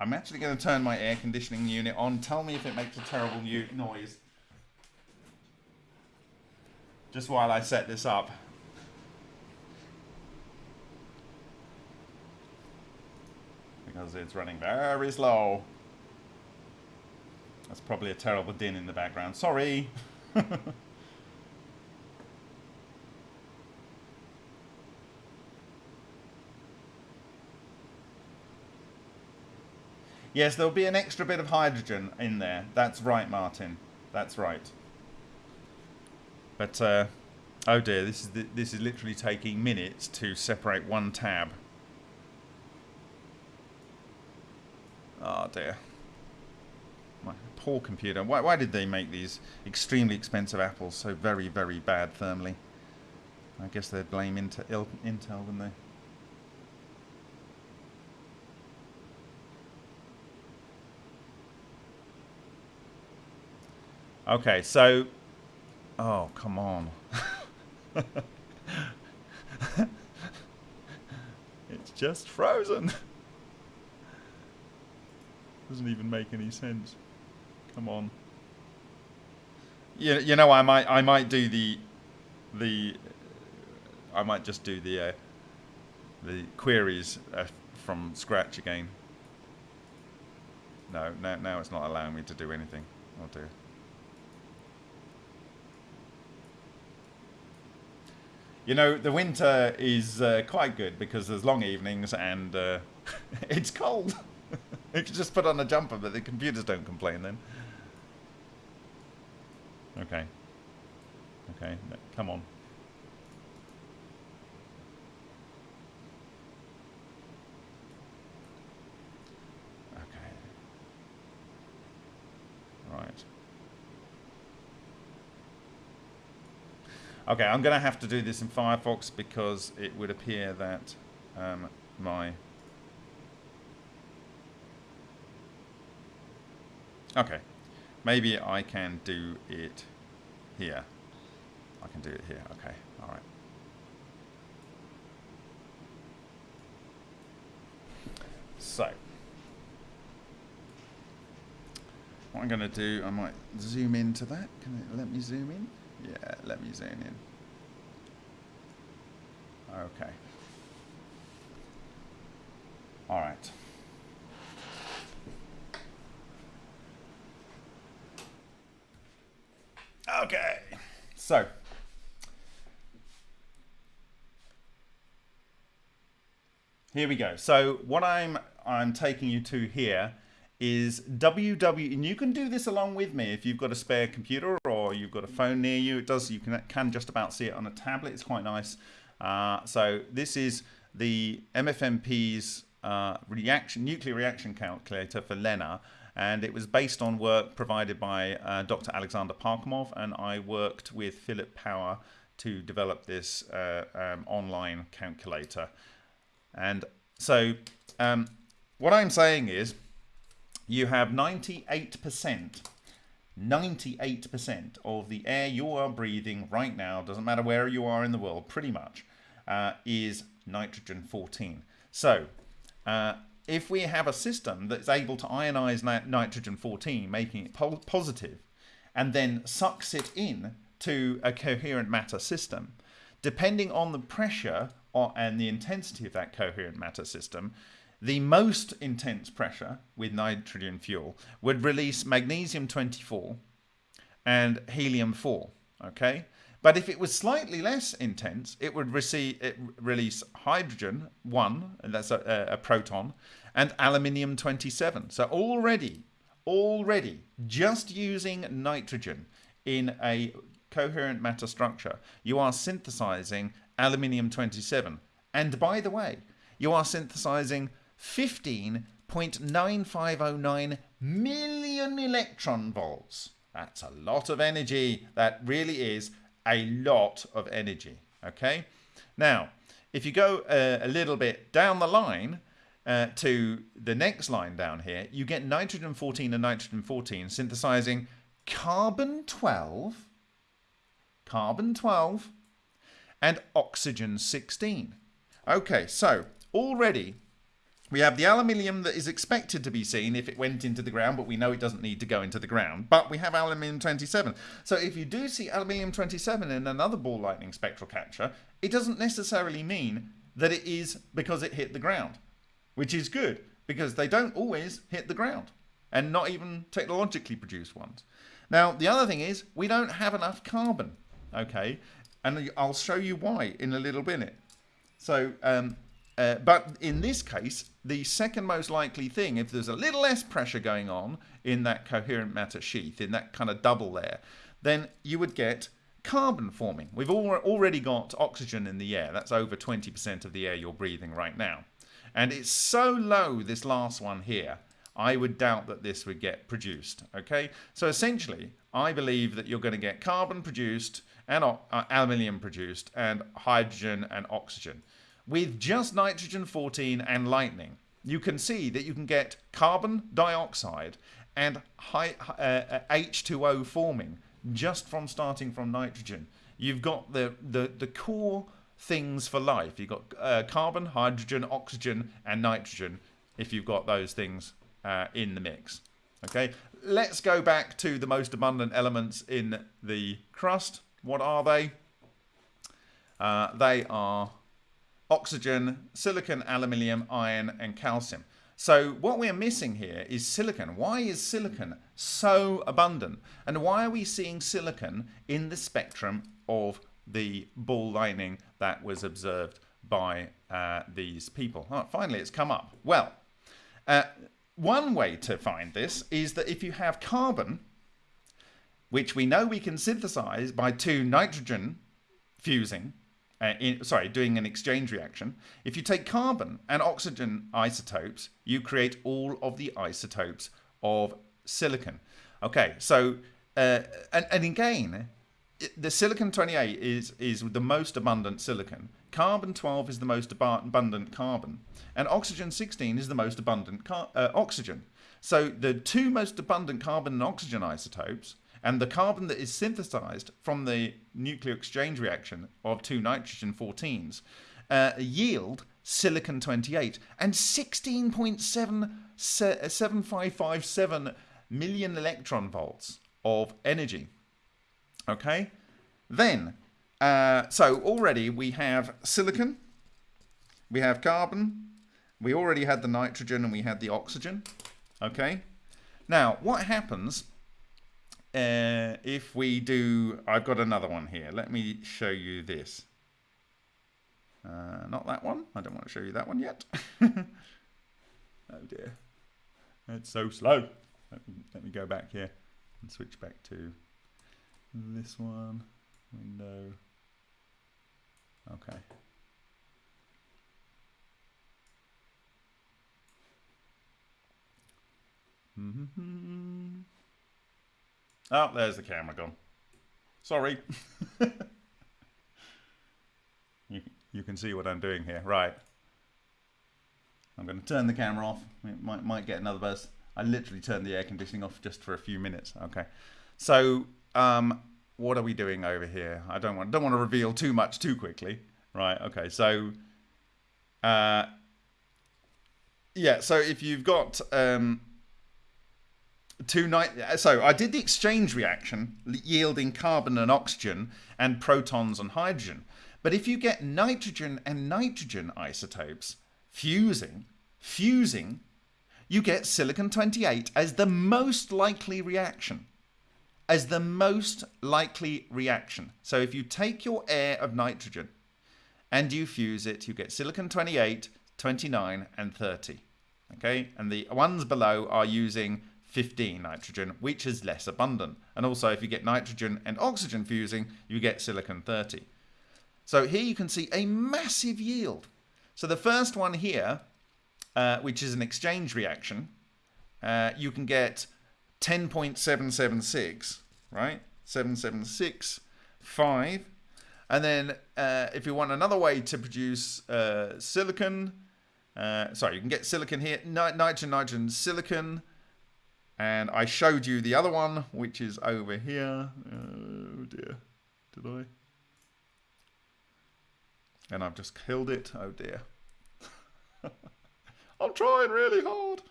I'm actually going to turn my air conditioning unit on. Tell me if it makes a terrible new noise. Just while I set this up. Because it's running very slow. That's probably a terrible din in the background. Sorry. Yes, there'll be an extra bit of hydrogen in there. That's right, Martin. That's right. But, uh, oh dear, this is, the, this is literally taking minutes to separate one tab. Oh dear. My poor computer. Why, why did they make these extremely expensive apples so very, very bad thermally? I guess they'd blame Intel, Intel wouldn't they? Okay, so... Oh, come on. it's just frozen. Doesn't even make any sense. Come on. You, you know, I might I might do the the I might just do the uh, the queries uh, from scratch again. No, now now it's not allowing me to do anything. Oh dear. You know, the winter is uh, quite good because there's long evenings and uh, it's cold. you can just put on a jumper, but the computers don't complain then. Okay. Okay, come on. Okay, I'm going to have to do this in Firefox because it would appear that um, my... Okay, maybe I can do it here. I can do it here, okay, all right. So, what I'm going to do, I might zoom into that. Can it let me zoom in? Yeah, let me zoom in. Okay. All right. Okay. So, here we go. So what I'm I'm taking you to here is www and you can do this along with me if you've got a spare computer or you've got a phone near you. It does you can can just about see it on a tablet. It's quite nice. Uh, so this is the MFMP's uh, reaction nuclear reaction calculator for LENR and it was based on work provided by uh, Dr. Alexander Parkhomov and I worked with Philip Power to develop this uh, um, online calculator. And so um, what I'm saying is you have 98%, 98% of the air you are breathing right now, doesn't matter where you are in the world, pretty much, uh, is nitrogen 14. So uh, if we have a system that's able to ionize nitrogen 14, making it po positive, and then sucks it in to a coherent matter system, depending on the pressure or, and the intensity of that coherent matter system, the most intense pressure with nitrogen fuel would release magnesium 24 and helium 4. Okay, but if it was slightly less intense, it would receive it release hydrogen 1, and that's a, a proton, and aluminium 27. So already, already, just using nitrogen in a coherent matter structure, you are synthesizing aluminium 27. And by the way, you are synthesizing 15.9509 million electron volts. That's a lot of energy. That really is a lot of energy. Okay. Now, if you go uh, a little bit down the line uh, to the next line down here, you get nitrogen 14 and nitrogen 14 synthesizing carbon 12, carbon 12, and oxygen 16. Okay, so already we have the aluminium that is expected to be seen if it went into the ground, but we know it doesn't need to go into the ground. But we have aluminium 27. So if you do see aluminium 27 in another ball lightning spectral capture, it doesn't necessarily mean that it is because it hit the ground, which is good because they don't always hit the ground and not even technologically produced ones. Now, the other thing is we don't have enough carbon, okay? And I'll show you why in a little minute. So um, uh, but in this case, the second most likely thing, if there's a little less pressure going on in that coherent matter sheath, in that kind of double there, then you would get carbon forming. We've already got oxygen in the air. That's over 20% of the air you're breathing right now. And it's so low, this last one here, I would doubt that this would get produced. Okay, so essentially, I believe that you're going to get carbon produced and uh, aluminium produced and hydrogen and oxygen with just nitrogen 14 and lightning, you can see that you can get carbon dioxide and high, uh, H2O uh, forming just from starting from nitrogen. You've got the, the, the core things for life. You've got uh, carbon, hydrogen, oxygen, and nitrogen if you've got those things uh, in the mix. Okay, let's go back to the most abundant elements in the crust. What are they? Uh, they are oxygen, silicon, aluminium, iron, and calcium. So what we're missing here is silicon. Why is silicon so abundant? And why are we seeing silicon in the spectrum of the ball lightning that was observed by uh, these people? Oh, finally, it's come up. Well, uh, one way to find this is that if you have carbon, which we know we can synthesize by two nitrogen fusing, uh, in, sorry, doing an exchange reaction. If you take carbon and oxygen isotopes, you create all of the isotopes of silicon. Okay, so, uh, and, and again, the silicon 28 is, is the most abundant silicon. Carbon 12 is the most abundant carbon. And oxygen 16 is the most abundant uh, oxygen. So the two most abundant carbon and oxygen isotopes and the carbon that is synthesized from the nuclear exchange reaction of two nitrogen 14s uh, yield silicon 28 and 16.7557 million electron volts of energy. Okay, then, uh, so already we have silicon, we have carbon, we already had the nitrogen and we had the oxygen. Okay, now what happens uh, if we do, I've got another one here. Let me show you this. Uh, not that one. I don't want to show you that one yet. oh dear. It's so slow. Let me, let me go back here and switch back to this one. Window. Okay. Mm -hmm. Oh, there's the camera gone. Sorry. you, you can see what I'm doing here. Right. I'm going to turn the camera off. It might, might get another buzz. I literally turned the air conditioning off just for a few minutes. Okay. So, um, what are we doing over here? I don't want don't want to reveal too much too quickly. Right. Okay. So, uh, yeah. So if you've got um, two night uh, so I did the exchange reaction yielding carbon and oxygen and protons and hydrogen. But if you get nitrogen and nitrogen isotopes fusing, fusing, you get silicon 28 as the most likely reaction. As the most likely reaction. So if you take your air of nitrogen and you fuse it, you get silicon 28, 29 and 30. Okay, and the ones below are using 15 nitrogen, which is less abundant. And also, if you get nitrogen and oxygen fusing, you get silicon 30. So here you can see a massive yield. So the first one here, uh, which is an exchange reaction, uh, you can get 10.776, right? 776, 5. And then uh, if you want another way to produce uh, silicon, uh, sorry, you can get silicon here, nitrogen, nitrogen, silicon, and I showed you the other one, which is over here. Oh dear. Did I? And I've just killed it. Oh dear. I'm trying really hard.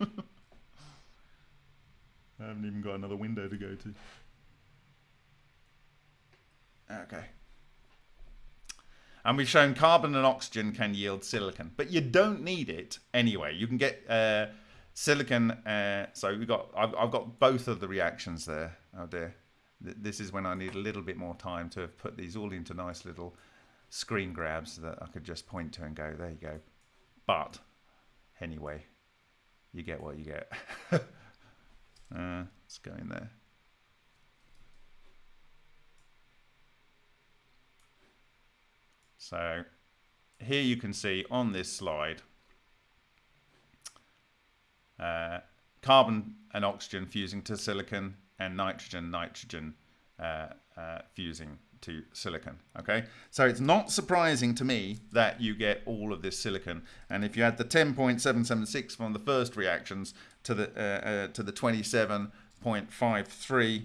I haven't even got another window to go to. Okay. And we've shown carbon and oxygen can yield silicon, but you don't need it anyway. You can get uh, silicon. Uh, so we got. I've, I've got both of the reactions there. Oh dear. This is when I need a little bit more time to have put these all into nice little screen grabs that I could just point to and go, there you go. But anyway, you get what you get. uh, let's go in there. So here you can see on this slide uh, carbon and oxygen fusing to silicon and nitrogen, nitrogen uh, uh, fusing to silicon. Okay, so it's not surprising to me that you get all of this silicon. And if you add the 10.776 from the first reactions to the uh, uh, to the 27.53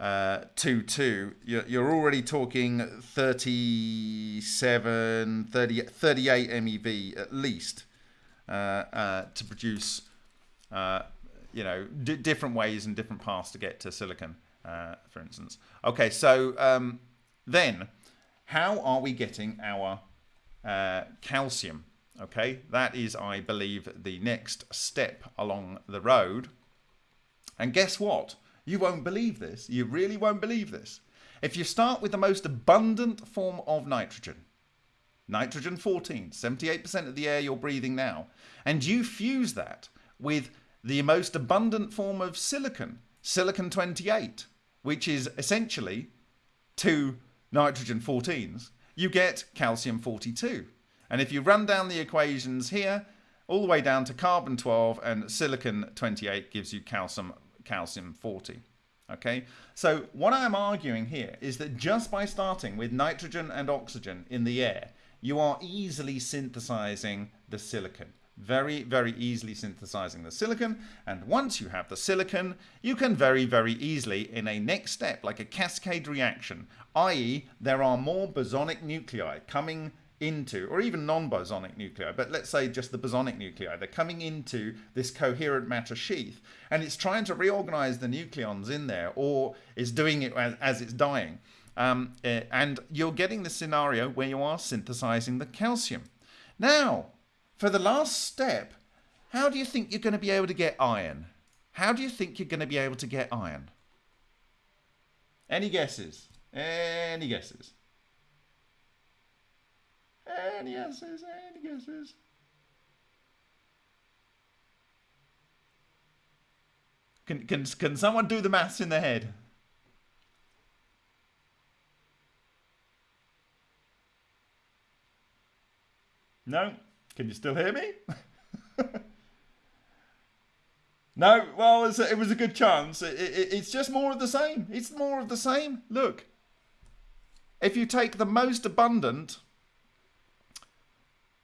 uh, 22, you're, you're already talking 37, 30, 38 MeV at least uh, uh, to produce uh, you know, different ways and different paths to get to silicon, uh, for instance. Okay, so um, then how are we getting our uh, calcium? Okay, that is, I believe, the next step along the road. And guess what? You won't believe this. You really won't believe this. If you start with the most abundant form of nitrogen, nitrogen 14, 78% of the air you're breathing now, and you fuse that with the most abundant form of silicon, silicon 28, which is essentially two nitrogen 14s, you get calcium 42. And if you run down the equations here, all the way down to carbon 12 and silicon 28 gives you calcium, calcium 40. Okay, so what I'm arguing here is that just by starting with nitrogen and oxygen in the air, you are easily synthesizing the silicon very, very easily synthesizing the silicon. And once you have the silicon, you can very, very easily, in a next step, like a cascade reaction, i.e. there are more bosonic nuclei coming into, or even non-bosonic nuclei, but let's say just the bosonic nuclei, they're coming into this coherent matter sheath, and it's trying to reorganize the nucleons in there, or is doing it as, as it's dying. Um, eh, and you're getting the scenario where you are synthesizing the calcium. Now, for the last step, how do you think you're going to be able to get iron? How do you think you're going to be able to get iron? Any guesses? Any guesses? Any guesses? Any guesses? Can, can, can someone do the maths in their head? No? Can you still hear me? no? Well, it was, a, good chance. It, it, it's just more of the same. It's more of the same. Look. If you take the most abundant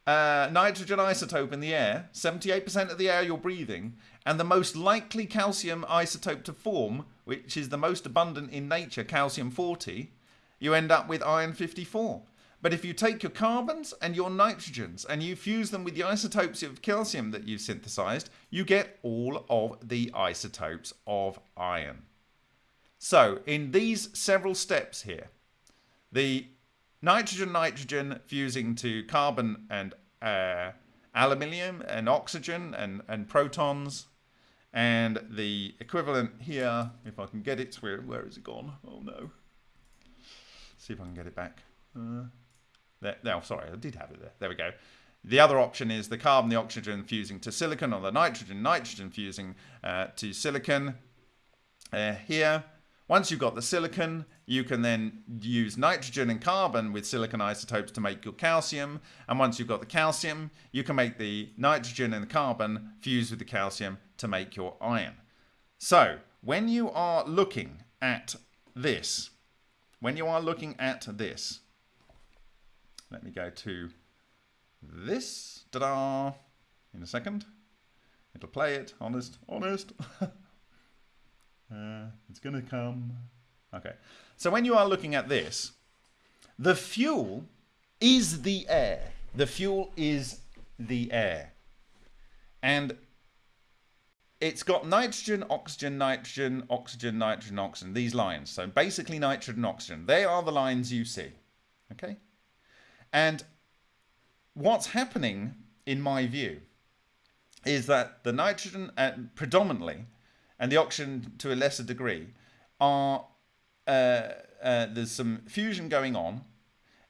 uh, nitrogen isotope in the air, 78% of the air you're breathing, and the most likely calcium isotope to form, which is the most abundant in nature, calcium 40, you end up with iron 54. But if you take your carbons and your nitrogens and you fuse them with the isotopes of calcium that you've synthesized, you get all of the isotopes of iron. So in these several steps here, the nitrogen-nitrogen fusing to carbon and uh, aluminium and oxygen and, and protons, and the equivalent here, if I can get it, where, where is it gone? Oh no. See if I can get it back. Uh, there, no, sorry, I did have it there. There we go. The other option is the carbon, the oxygen fusing to silicon, or the nitrogen, nitrogen fusing uh, to silicon. Uh, here, once you've got the silicon, you can then use nitrogen and carbon with silicon isotopes to make your calcium. And once you've got the calcium, you can make the nitrogen and the carbon fuse with the calcium to make your iron. So when you are looking at this, when you are looking at this, let me go to this. Ta-da! In a second. It'll play it. Honest. Honest. uh, it's going to come. Okay. So when you are looking at this, the fuel is the air. The fuel is the air. And it's got nitrogen, oxygen, nitrogen, oxygen, nitrogen, oxygen, these lines. So basically nitrogen, oxygen. They are the lines you see. Okay? And what's happening, in my view, is that the nitrogen uh, predominantly and the oxygen to a lesser degree are uh, uh, there's some fusion going on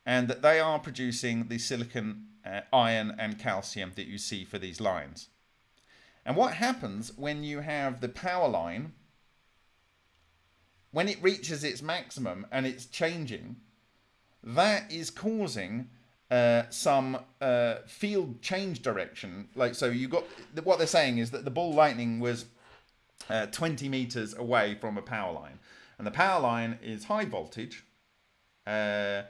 and that they are producing the silicon uh, iron and calcium that you see for these lines. And what happens when you have the power line when it reaches its maximum and it's changing that is causing uh, some uh, field change direction. Like so, you got what they're saying is that the ball lightning was uh, 20 meters away from a power line, and the power line is high voltage, uh, uh,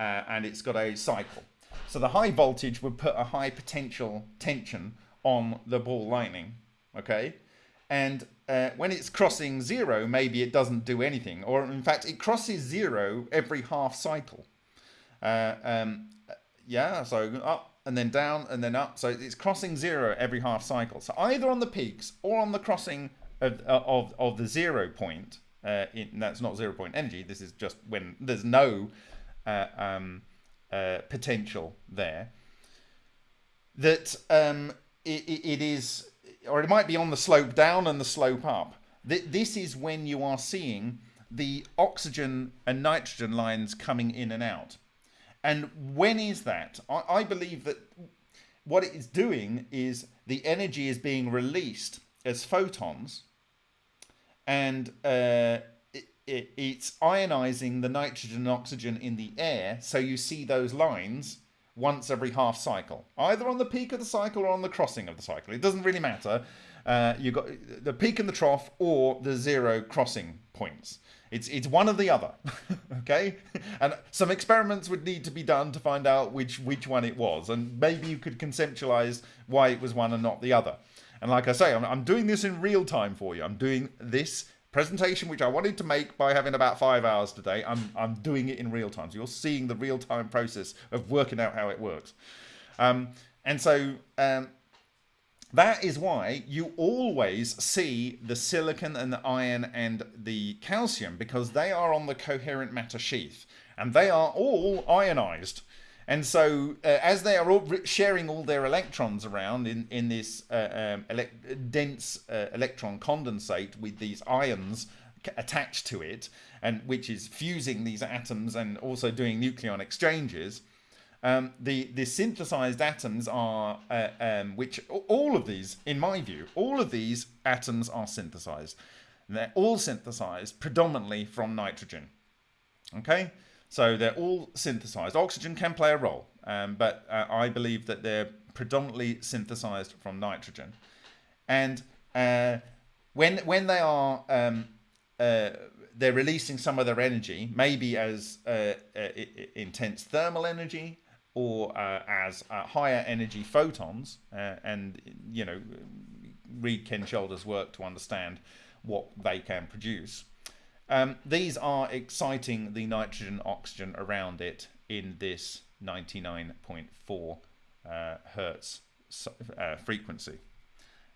and it's got a cycle. So the high voltage would put a high potential tension on the ball lightning. Okay, and when it's crossing zero, maybe it doesn't do anything, or in fact, it crosses zero every half cycle. Um, yeah, so up and then down and then up. So it's crossing zero every half cycle. So either on the peaks or on the crossing of, uh, of, of the zero point, uh, in, that's not zero point energy, this is just when there's no uh, um, uh, potential there, that um, it, it is, or it might be on the slope down and the slope up. This is when you are seeing the oxygen and nitrogen lines coming in and out. And when is that? I, I believe that what it is doing is the energy is being released as photons and uh, it, it, it's ionizing the nitrogen and oxygen in the air. So you see those lines once every half cycle, either on the peak of the cycle or on the crossing of the cycle. It doesn't really matter. Uh, you've got the peak and the trough or the zero crossing points. It's, it's one or the other. okay, and some experiments would need to be done to find out which which one it was, and maybe you could conceptualize why it was one and not the other. And like I say, I'm, I'm doing this in real time for you. I'm doing this presentation which I wanted to make by having about five hours today. I'm I'm doing it in real time, so you're seeing the real time process of working out how it works. Um, and so um, that is why you always see the silicon and the iron and the calcium because they are on the coherent matter sheath and they are all ionized. And so, uh, as they are all sharing all their electrons around in in this uh, um, dense uh, electron condensate with these ions attached to it, and which is fusing these atoms and also doing nucleon exchanges, um, the the synthesized atoms are uh, um, which all of these, in my view, all of these atoms are synthesized. they're all synthesized predominantly from nitrogen. Okay. So they're all synthesized. Oxygen can play a role, um, but uh, I believe that they're predominantly synthesized from nitrogen. And uh, when when they are um, uh, they're releasing some of their energy, maybe as uh, uh, intense thermal energy or uh, as higher energy photons. and you know, read Ken Shoulders' work to understand what they can produce. Um, these are exciting the nitrogen oxygen around it in this 99.4 uh, hertz uh, frequency.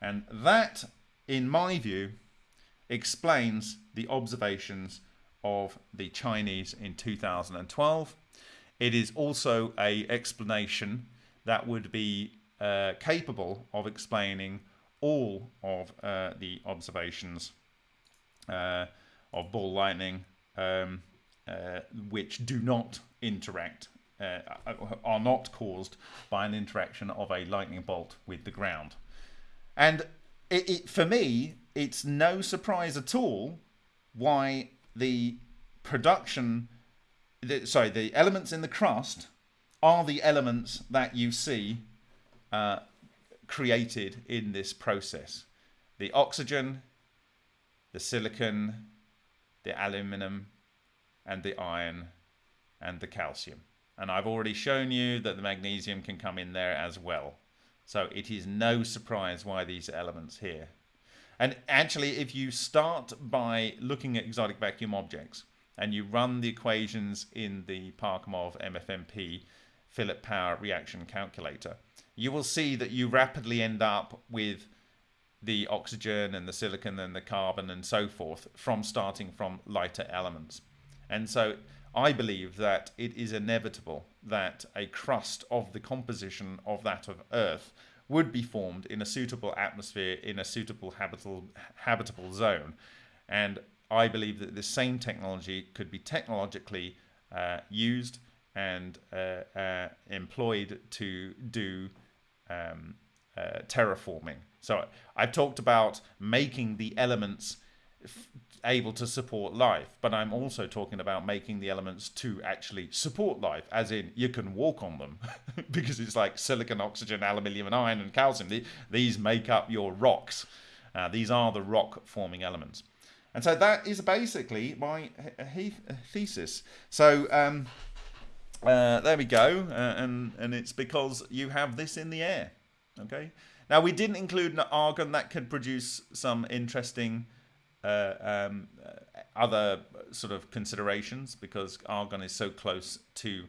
And that, in my view, explains the observations of the Chinese in 2012. It is also a explanation that would be uh, capable of explaining all of uh, the observations uh, of ball lightning, um, uh, which do not interact, uh, are not caused by an interaction of a lightning bolt with the ground. And it, it, for me, it's no surprise at all why the production, the, sorry, the elements in the crust are the elements that you see uh, created in this process. The oxygen, the silicon, the aluminum and the iron and the calcium. And I've already shown you that the magnesium can come in there as well. So it is no surprise why these elements here. And actually, if you start by looking at exotic vacuum objects and you run the equations in the Parkhomov MFMP Philip Power reaction calculator, you will see that you rapidly end up with the oxygen and the silicon and the carbon and so forth from starting from lighter elements. And so I believe that it is inevitable that a crust of the composition of that of Earth would be formed in a suitable atmosphere in a suitable habitable habitable zone. And I believe that the same technology could be technologically uh, used and uh, uh, employed to do um, uh, terraforming so I've talked about making the elements able to support life, but I'm also talking about making the elements to actually support life, as in you can walk on them because it's like silicon, oxygen, aluminium, and iron and calcium. These make up your rocks. Uh, these are the rock forming elements. And so that is basically my thesis. So um, uh, there we go. Uh, and, and it's because you have this in the air. Okay. Now we didn't include an argon that could produce some interesting uh, um, uh, other sort of considerations because argon is so close to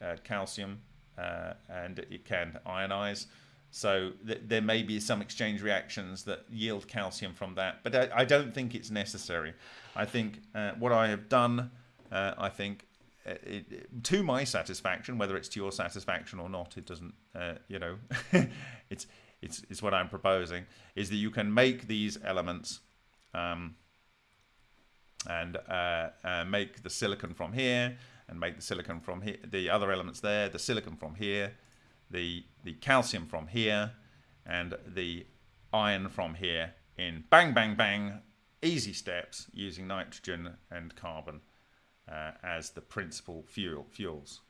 uh, calcium uh, and it can ionize. So th there may be some exchange reactions that yield calcium from that, but I, I don't think it's necessary. I think uh, what I have done, uh, I think, it, it, to my satisfaction, whether it's to your satisfaction or not, it doesn't, you know, it's it's, it's what I'm proposing, is that you can make these elements um, and uh, uh, make the silicon from here and make the silicon from here, the other elements there, the silicon from here, the, the calcium from here, and the iron from here in bang, bang, bang, easy steps using nitrogen and carbon uh, as the principal fuel fuels.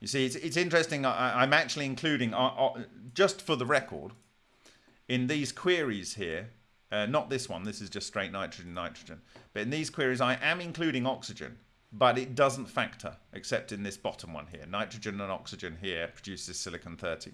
You see, it's, it's interesting. I, am actually including, uh, uh, just for the record, in these queries here, uh, not this one, this is just straight nitrogen, nitrogen. But in these queries, I am including oxygen, but it doesn't factor, except in this bottom one here. Nitrogen and oxygen here produces silicon 30.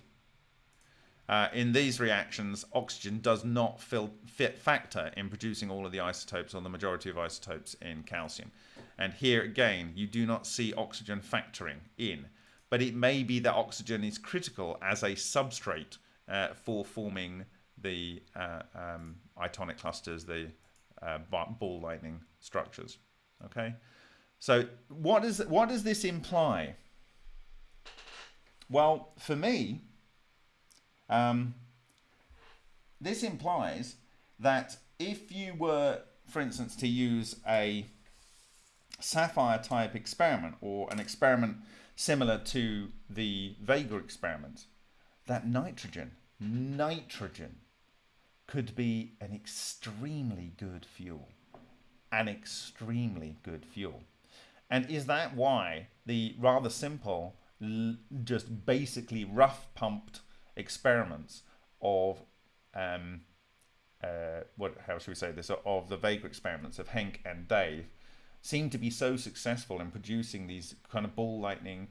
Uh, in these reactions, oxygen does not fill, fit factor in producing all of the isotopes or the majority of isotopes in calcium. And here again, you do not see oxygen factoring in. But it may be that oxygen is critical as a substrate uh, for forming the uh, um, itonic clusters, the uh, ball lightning structures. Okay, so what does what does this imply? Well, for me, um, this implies that if you were, for instance, to use a SAFIRE type experiment or an experiment similar to the Vega experiment, that nitrogen, nitrogen could be an extremely good fuel. An extremely good fuel. And is that why the rather simple, just basically rough pumped experiments of um, uh, what how should we say this? Of the Vega experiments of Henk and Dave seem to be so successful in producing these kind of ball lightning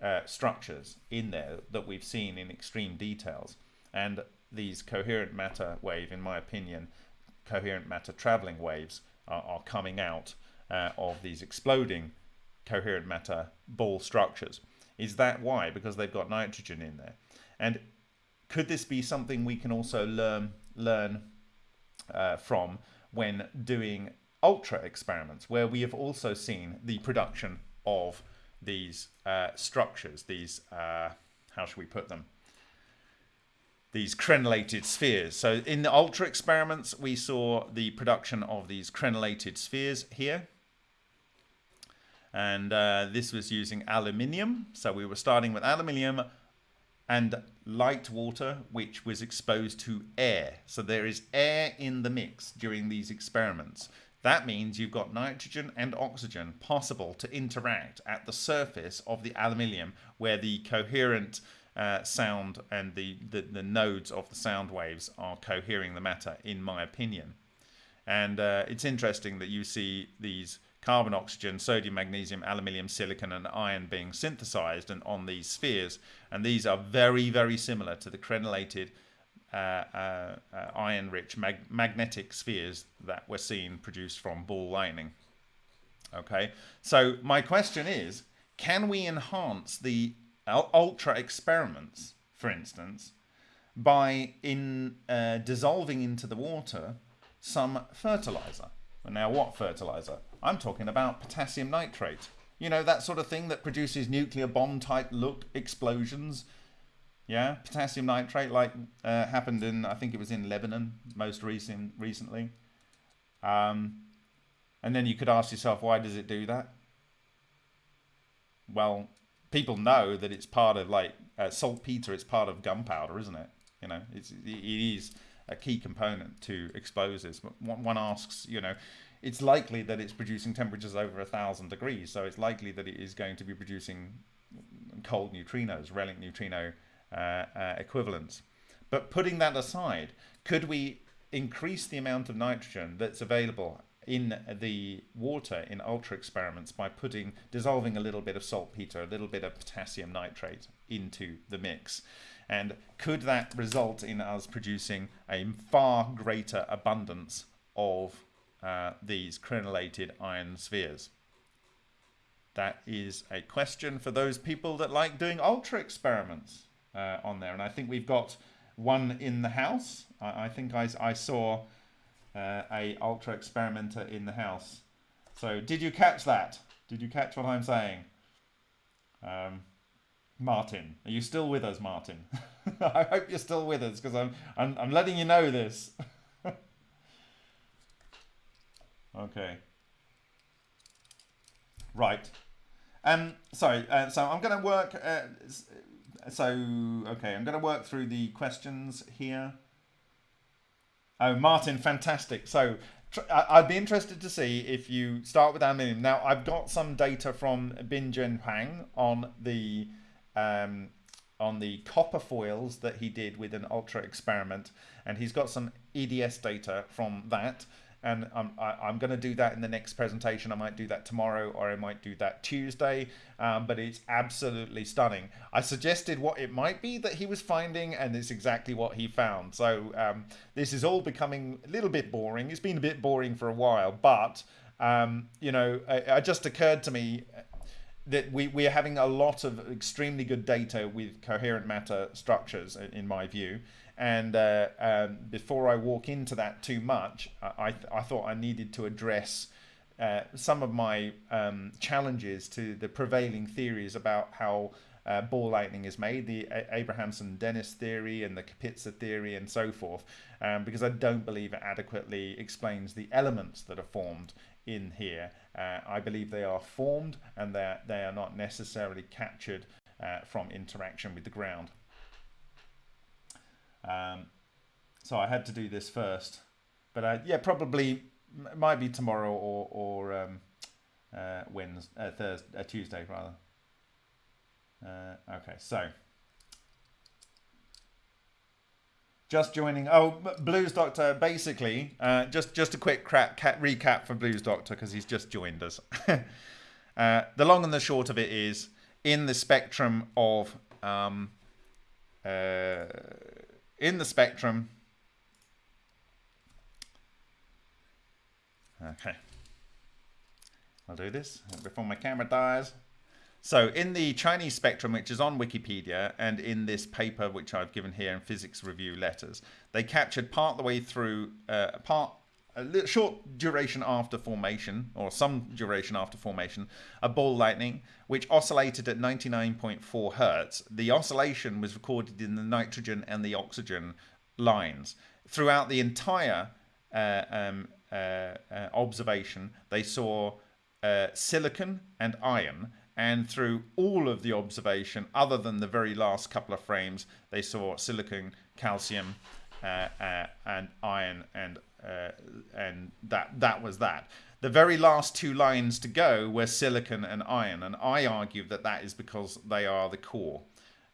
uh, structures in there that we've seen in extreme details. And these coherent matter wave in my opinion coherent matter traveling waves are, are coming out uh, of these exploding coherent matter ball structures is that why because they've got nitrogen in there and could this be something we can also learn learn uh, from when doing ultra experiments, where we have also seen the production of these uh, structures, these uh, how should we put them? These crenellated spheres. So in the ultra experiments, we saw the production of these crenellated spheres here. And uh, this was using aluminium. So we were starting with aluminium and light water which was exposed to air. So there is air in the mix during these experiments. That means you've got nitrogen and oxygen possible to interact at the surface of the aluminium where the coherent uh, sound and the, the, the, nodes of the sound waves are cohering the matter, in my opinion. And uh, it's interesting that you see these carbon, oxygen, sodium, magnesium, aluminium, silicon, and iron being synthesized and on these spheres. And these are very, very similar to the crenellated uh, uh, uh, iron-rich mag magnetic spheres that were seen produced from ball lightning. Okay, so my question is, can we enhance the ultra experiments, for instance, by in uh, dissolving into the water some fertilizer? Now, what fertilizer? I'm talking about potassium nitrate. You know, that sort of thing that produces nuclear bomb type look explosions. Yeah, potassium nitrate, like uh, happened in, I think it was in Lebanon most recent, recently. Um, and then you could ask yourself, why does it do that? Well, people know that it's part of like uh, saltpeter, it's part of gunpowder, isn't it? You know, it's, it is a key component to explosives. But one asks, you know, it's likely that it's producing temperatures over a thousand degrees, so it's likely that it is going to be producing cold neutrinos, relic neutrino uh, uh, equivalents. But putting that aside, could we increase the amount of nitrogen that's available in the water in ultra experiments by putting dissolving a little bit of saltpeter, a little bit of potassium nitrate into the mix. And could that result in us producing a far greater abundance of uh, these crenellated iron spheres? That is a question for those people that like doing ultra experiments uh, on there. And I think we've got one in the house. I, I think I, I saw uh, a ultra experimenter in the house. So did you catch that? Did you catch what I'm saying? Um, Martin, are you still with us, Martin? I hope you're still with us because I'm, I'm I'm letting you know this. okay. Right. Um. Sorry. Uh, so I'm going to work. Uh, so okay, I'm going to work through the questions here. Oh, Martin, fantastic. So I'd be interested to see if you start with aluminium. Now, I've got some data from Bin-Juine Huang on the um, on the copper foils that he did with an ultra experiment, and he's got some EDS data from that and I'm, I, am going to do that in the next presentation. I might do that tomorrow or I might do that Tuesday, um, but it's absolutely stunning. I suggested what it might be that he was finding, and it's exactly what he found. So um, this is all becoming a little bit boring. It's been a bit boring for a while, but um, you know, it, just occurred to me that we, we are having a lot of extremely good data with coherent matter structures, in my view. And uh, um, before I walk into that too much, I, I thought I needed to address uh, some of my um, challenges to the prevailing theories about how uh, ball lightning is made, the Abrahamson Dinniss theory and the Kapitsa theory and so forth, um, because I don't believe it adequately explains the elements that are formed in here. Uh, I believe they are formed and that they are not necessarily captured uh, from interaction with the ground. Um, so I had to do this first. But uh, yeah, probably might be tomorrow or, or um, uh, Wednesday, uh, Thursday, uh, Tuesday rather. Uh, okay, so just joining. Oh, Blues Doctor. Basically, uh, just just a quick cat recap for Blues Doctor because he's just joined us. uh, the long and the short of it is in the spectrum of um, uh, in the spectrum. Okay. I'll do this before my camera dies. So in the Chinese spectrum, which is on Wikipedia, and in this paper, which I've given here in Physics Review Letters, they captured part the way through, uh, part a short duration after formation, or some duration after formation, a ball lightning, which oscillated at 99.4 hertz. The oscillation was recorded in the nitrogen and the oxygen lines. Throughout the entire uh, um, uh, uh, observation, they saw uh, silicon and iron, and through all of the observation, other than the very last couple of frames, they saw silicon, calcium, uh, uh, and iron and uh, and that that was that. The very last two lines to go were silicon and iron, and I argue that that is because they are the core.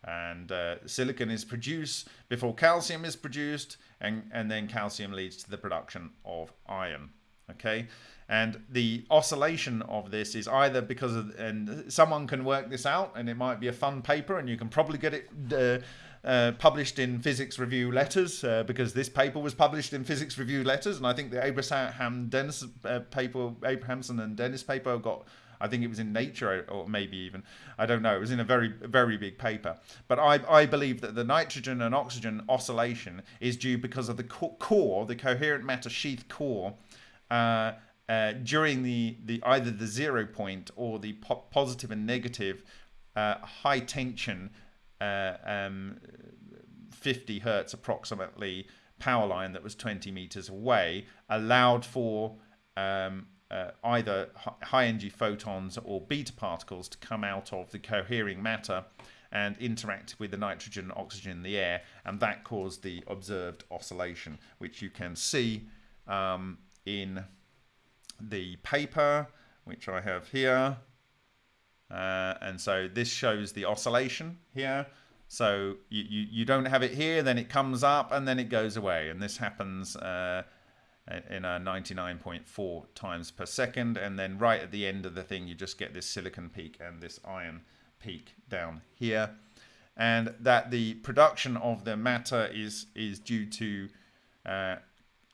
And uh, silicon is produced before calcium is produced, and, and then calcium leads to the production of iron. Okay, and the oscillation of this is either because of, and someone can work this out, and it might be a fun paper, and you can probably get it uh, uh, published in Physics Review Letters uh, because this paper was published in Physics Review Letters, and I think the Abraham Dinniss uh, paper, Abrahamson and Dinniss paper got. I think it was in Nature, or maybe even I don't know. It was in a very, very big paper. But I, I believe that the nitrogen and oxygen oscillation is due because of the core, the coherent matter sheath core, uh, uh, during the, the either the zero point or the po positive and negative uh, high tension uh, um, 50 hertz approximately power line that was 20 meters away allowed for um, uh, either high energy photons or beta particles to come out of the cohering matter and interact with the nitrogen and oxygen in the air and that caused the observed oscillation which you can see um, in the paper which I have here uh, and so this shows the oscillation here. So you, you, you, don't have it here, then it comes up and then it goes away. And this happens uh, in a 99.4 times per second. And then right at the end of the thing, you just get this silicon peak and this iron peak down here. And that the production of the matter is, is due to uh,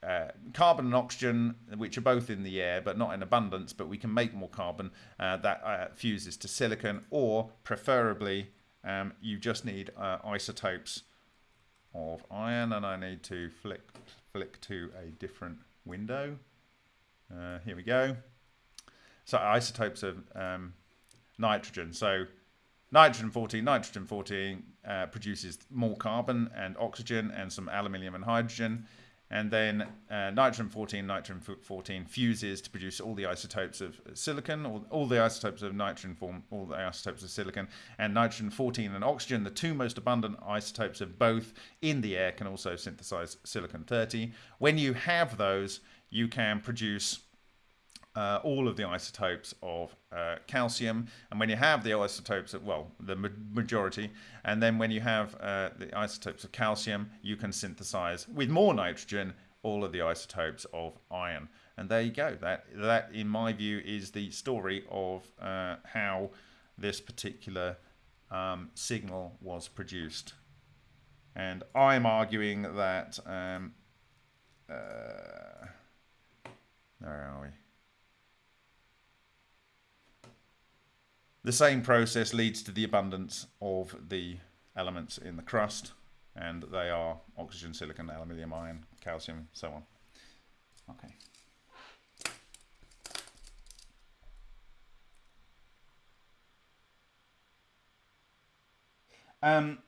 uh, carbon and oxygen, which are both in the air but not in abundance, but we can make more carbon uh, that uh, fuses to silicon, or preferably um, you just need uh, isotopes of iron, and I need to flick flick to a different window. Uh, here we go. So isotopes of um, nitrogen. So nitrogen 14, nitrogen 14 uh, produces more carbon and oxygen and some aluminium and hydrogen and then uh, nitrogen 14, nitrogen 14 fuses to produce all the isotopes of silicon, all, all the isotopes of nitrogen form all the isotopes of silicon, and nitrogen 14 and oxygen, the two most abundant isotopes of both in the air, can also synthesize silicon 30. When you have those, you can produce uh, all of the isotopes of uh, calcium. And when you have the isotopes, of, well, the ma majority, and then when you have uh, the isotopes of calcium, you can synthesize with more nitrogen all of the isotopes of iron. And there you go. That that, in my view, is the story of uh, how this particular um, signal was produced. And I'm arguing that. Um, uh, where are we? The same process leads to the abundance of the elements in the crust, and they are oxygen, silicon, aluminium, iron, calcium, so on. Okay. Um,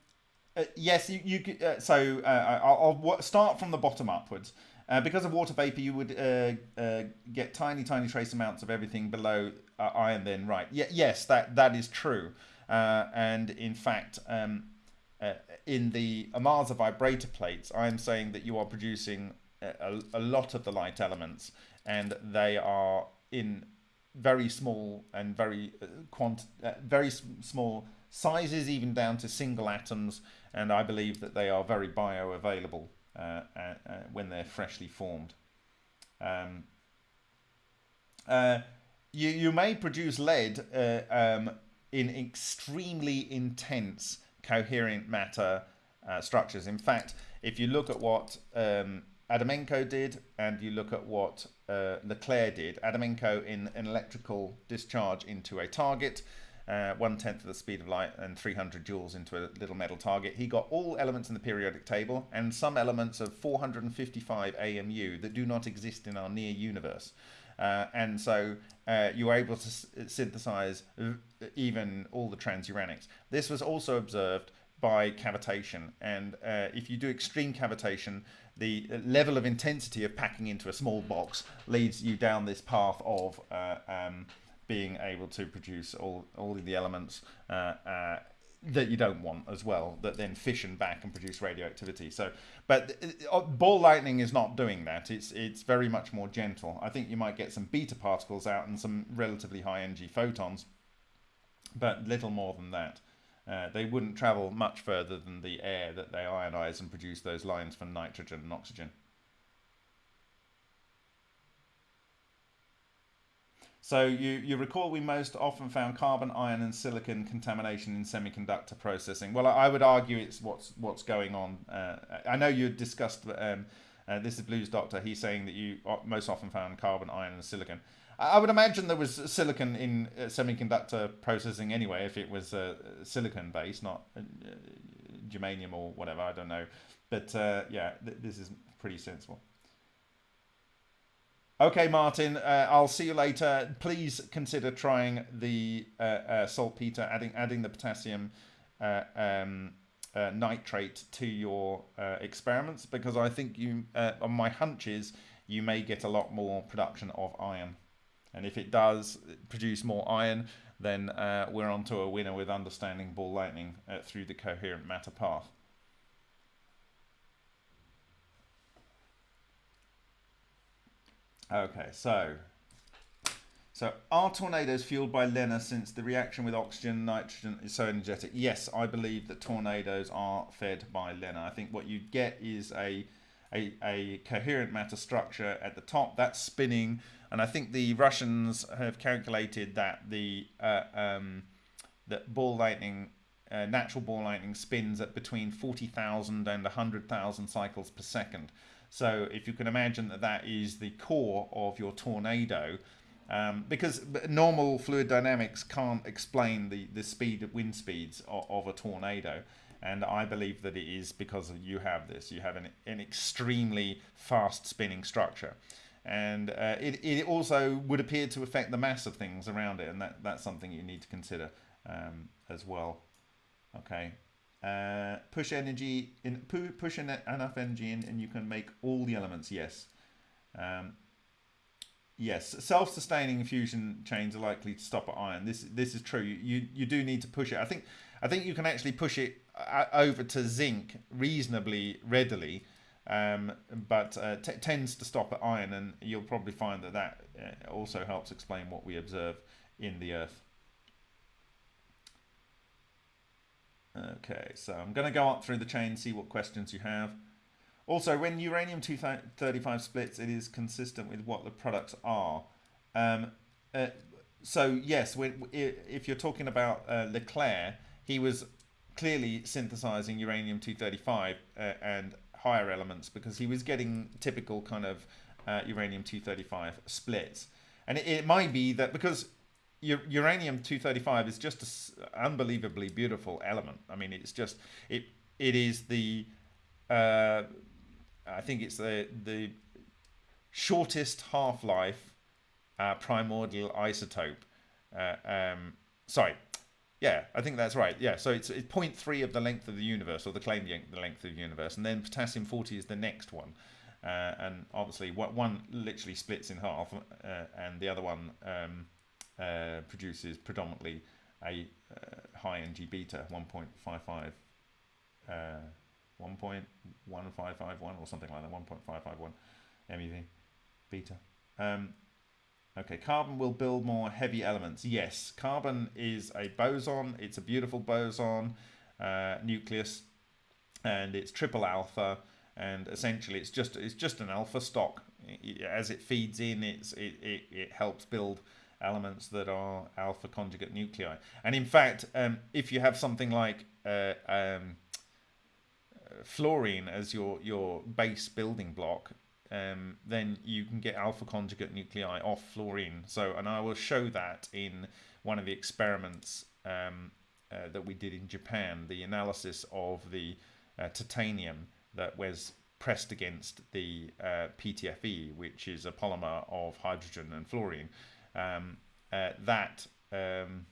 uh, yes, you, you uh, so uh, I'll, I'll, start from the bottom upwards. Uh, because of water vapor, you would uh, uh, get tiny, tiny trace amounts of everything below iron. Then, right? Yeah, yes, that that is true. and in fact, um, in the Ohmasa vibrator plates, I'm saying that you are producing a, a lot of the light elements, and they are in very small and very quant very small sizes, even down to single atoms, and I believe that they are very bioavailable uh, uh, uh, when they're freshly formed. Um, uh, you, you may produce lead uh, um, in extremely intense coherent matter uh, structures. In fact, if you look at what um, Adamenko did and you look at what Leclair did, Adamenko in an electrical discharge into a target, uh, one tenth of the speed of light and 300 joules into a little metal target. He got all elements in the periodic table and some elements of 455 AMU that do not exist in our near universe. Uh, and so uh, you were able to synthesize even all the transuranics. This was also observed by cavitation. And uh, if you do extreme cavitation, the level of intensity of packing into a small box leads you down this path of uh, um, being able to produce all, all of the elements uh, uh, that you don't want as well that then fission back and produce radioactivity. So but uh, ball lightning is not doing that. It's it's very much more gentle. I think you might get some beta particles out and some relatively high energy photons but little more than that. Uh, they wouldn't travel much further than the air that they ionize and produce those lines for nitrogen and oxygen So you, you recall we most often found carbon, iron, and silicon contamination in semiconductor processing. Well, I would argue it's what's what's going on. Uh, I know you discussed. Um, uh, this is Blues Doctor. He's saying that you most often found carbon, iron, and silicon. I would imagine there was silicon in uh, semiconductor processing anyway, if it was uh, silicon based, not uh, germanium or whatever. I don't know, but uh, yeah, th this is pretty sensible. Okay, Martin, uh, I'll see you later. Please consider trying the uh, uh, saltpeter, adding adding the potassium uh, um, uh, nitrate to your uh, experiments because I think you, on my hunches, you may get a lot more production of iron. And if it does produce more iron, then we're on to a winner with understanding ball lightning through the coherent matter path. Okay, so so are tornadoes fueled by LENR since the reaction with oxygen and nitrogen is so energetic? Yes, I believe that tornadoes are fed by LENR. I think what you get is a, a, a coherent matter structure at the top that's spinning, and I think the Russians have calculated that the uh, um, that ball lightning, uh, natural ball lightning, spins at between 40,000 and 100,000 cycles per second. So if you can imagine that that is the core of your tornado, um, because normal fluid dynamics can't explain the, the speed wind speeds of, of, a tornado. And I believe that it is because you have this. You have an, an extremely fast spinning structure. And uh, it, it also would appear to affect the mass of things around it. And that, that's something you need to consider um, as well. Okay, uh, push energy in push enough energy in and you can make all the elements yes. Um, yes self-sustaining fusion chains are likely to stop at iron. This this is true. You you do need to push it. I think i think you can actually push it uh, over to zinc reasonably readily um, but uh, tends to stop at iron and you'll probably find that that uh, also helps explain what we observe in the earth Okay, so I'm going to go up through the chain, see what questions you have. Also, when uranium 235 splits, it is consistent with what the products are. Um, uh, so, yes, when, if you're talking about uh, Leclair, he was clearly synthesizing uranium 235 uh, and higher elements because he was getting typical kind of uh, uranium 235 splits. And it, it, might be that because uranium 235 is just an unbelievably beautiful element. I mean, it's just, it it is the uh, I think it's the the shortest half-life uh, primordial isotope. Uh, um, sorry, yeah, I think that's right. Yeah, so it's, it's 0.3 of the length of the universe, or the claimed the length of the universe, and then potassium 40 is the next one. Uh, and obviously, one literally splits in half, uh, and the other one um, uh, produces predominantly a uh, high Ng beta 1.55 uh, 1.1551 or something like that, 1.551 MeV beta. Um, okay, carbon will build more heavy elements. Yes, carbon is a boson. It's a beautiful boson uh, nucleus, and it's triple alpha. And essentially, it's just it's just an alpha stock. As it feeds in, it's it, it, it helps build elements that are alpha conjugate nuclei. And in fact, um, if you have something like uh, um, fluorine as your your base building block, um, then you can get alpha conjugate nuclei off fluorine. So, and I will show that in one of the experiments um, uh, that we did in Japan, the analysis of the uh, titanium that was pressed against the uh, PTFE, which is a polymer of hydrogen and fluorine. Um, uh, that, um,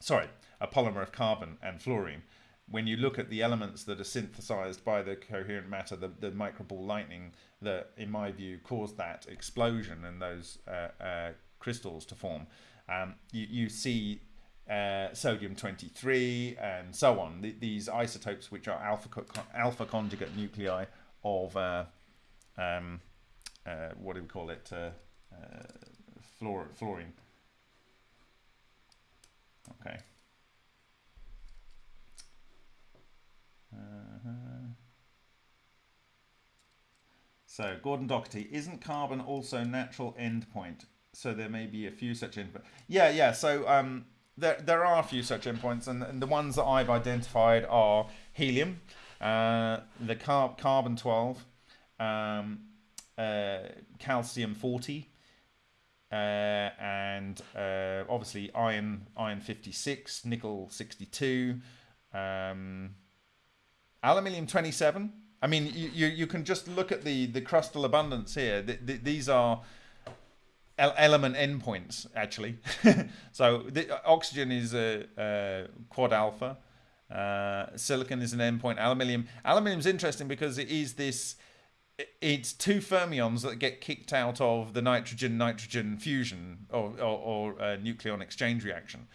sorry, a polymer of carbon and fluorine when you look at the elements that are synthesized by the coherent matter, the, the microball lightning that, in my view, caused that explosion and those uh, uh, crystals to form, um, you, you see uh, sodium 23 and so on. Th these isotopes, which are alpha, co alpha conjugate nuclei of, uh, um, uh, what do we call it, uh, fluor fluorine. Okay. Uh-huh. So Gordon Doherty, isn't carbon also natural endpoint? So there may be a few such endpoints. Yeah, yeah. So um, there there are a few such endpoints, and, and the ones that I've identified are helium, uh, the car carbon twelve, um, uh, calcium forty, uh, and uh, obviously iron iron fifty six, nickel sixty two. Um, Aluminium 27. I mean, you, you, you can just look at the, the crustal abundance here. The, the, these are element endpoints, actually. so the, oxygen is a, a quad alpha. Uh, silicon is an endpoint. Aluminium. Aluminium is interesting because it is this. It's two fermions that get kicked out of the nitrogen-nitrogen fusion or, or, or uh, nucleon exchange reaction.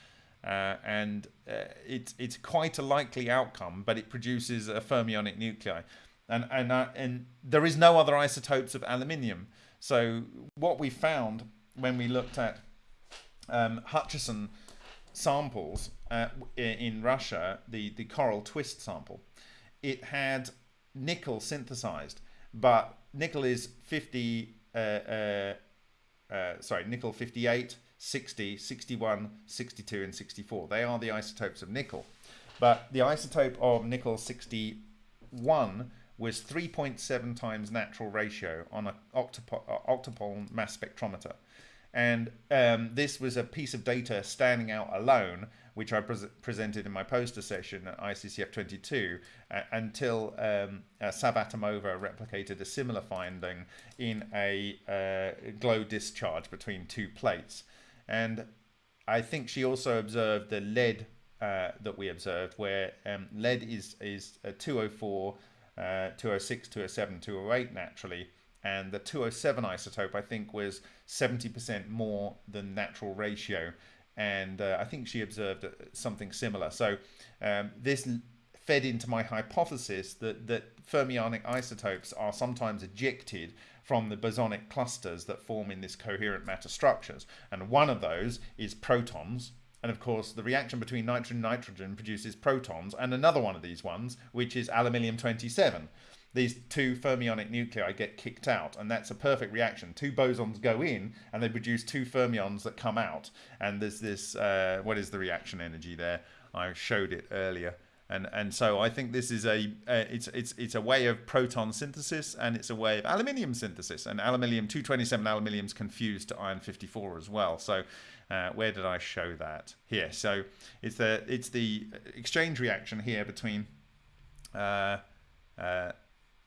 Uh, and uh, it's it's quite a likely outcome, but it produces a fermionic nuclei, and and uh, and there is no other isotopes of aluminium. So what we found when we looked at um, Hutchison samples uh, in Russia, the the coral twist sample, it had nickel synthesized, but nickel is 50. Uh, sorry, nickel 58 60, 61, 62, and 64. They are the isotopes of nickel. But the isotope of nickel 61 was 3.7 times natural ratio on an uh, octopole mass spectrometer. And um, this was a piece of data standing out alone, which I pre presented in my poster session at ICCF 22, uh, until um, uh, Savvatimova replicated a similar finding in a uh, glow discharge between two plates. And I think she also observed the lead uh, that we observed, where um, lead is is a 204, uh, 206, 207, 208 naturally, and the 207 isotope I think was 70% more than natural ratio, and uh, I think she observed uh, something similar. So um, this fed into my hypothesis that that fermionic isotopes are sometimes ejected from the bosonic clusters that form in this coherent matter structures. And one of those is protons. And of course, the reaction between nitrogen and nitrogen produces protons, and another one of these ones, which is aluminium 27. These two fermionic nuclei get kicked out, and that's a perfect reaction. Two bosons go in, and they produce two fermions that come out, and there's this. Uh, what is the reaction energy there? I showed it earlier and and so I think this is a uh, it's it's it's a way of proton synthesis and it's a way of aluminium synthesis and aluminium 227 aluminium is confused to iron 54 as well so uh, where did I show that here so it's the it's the exchange reaction here between uh, uh,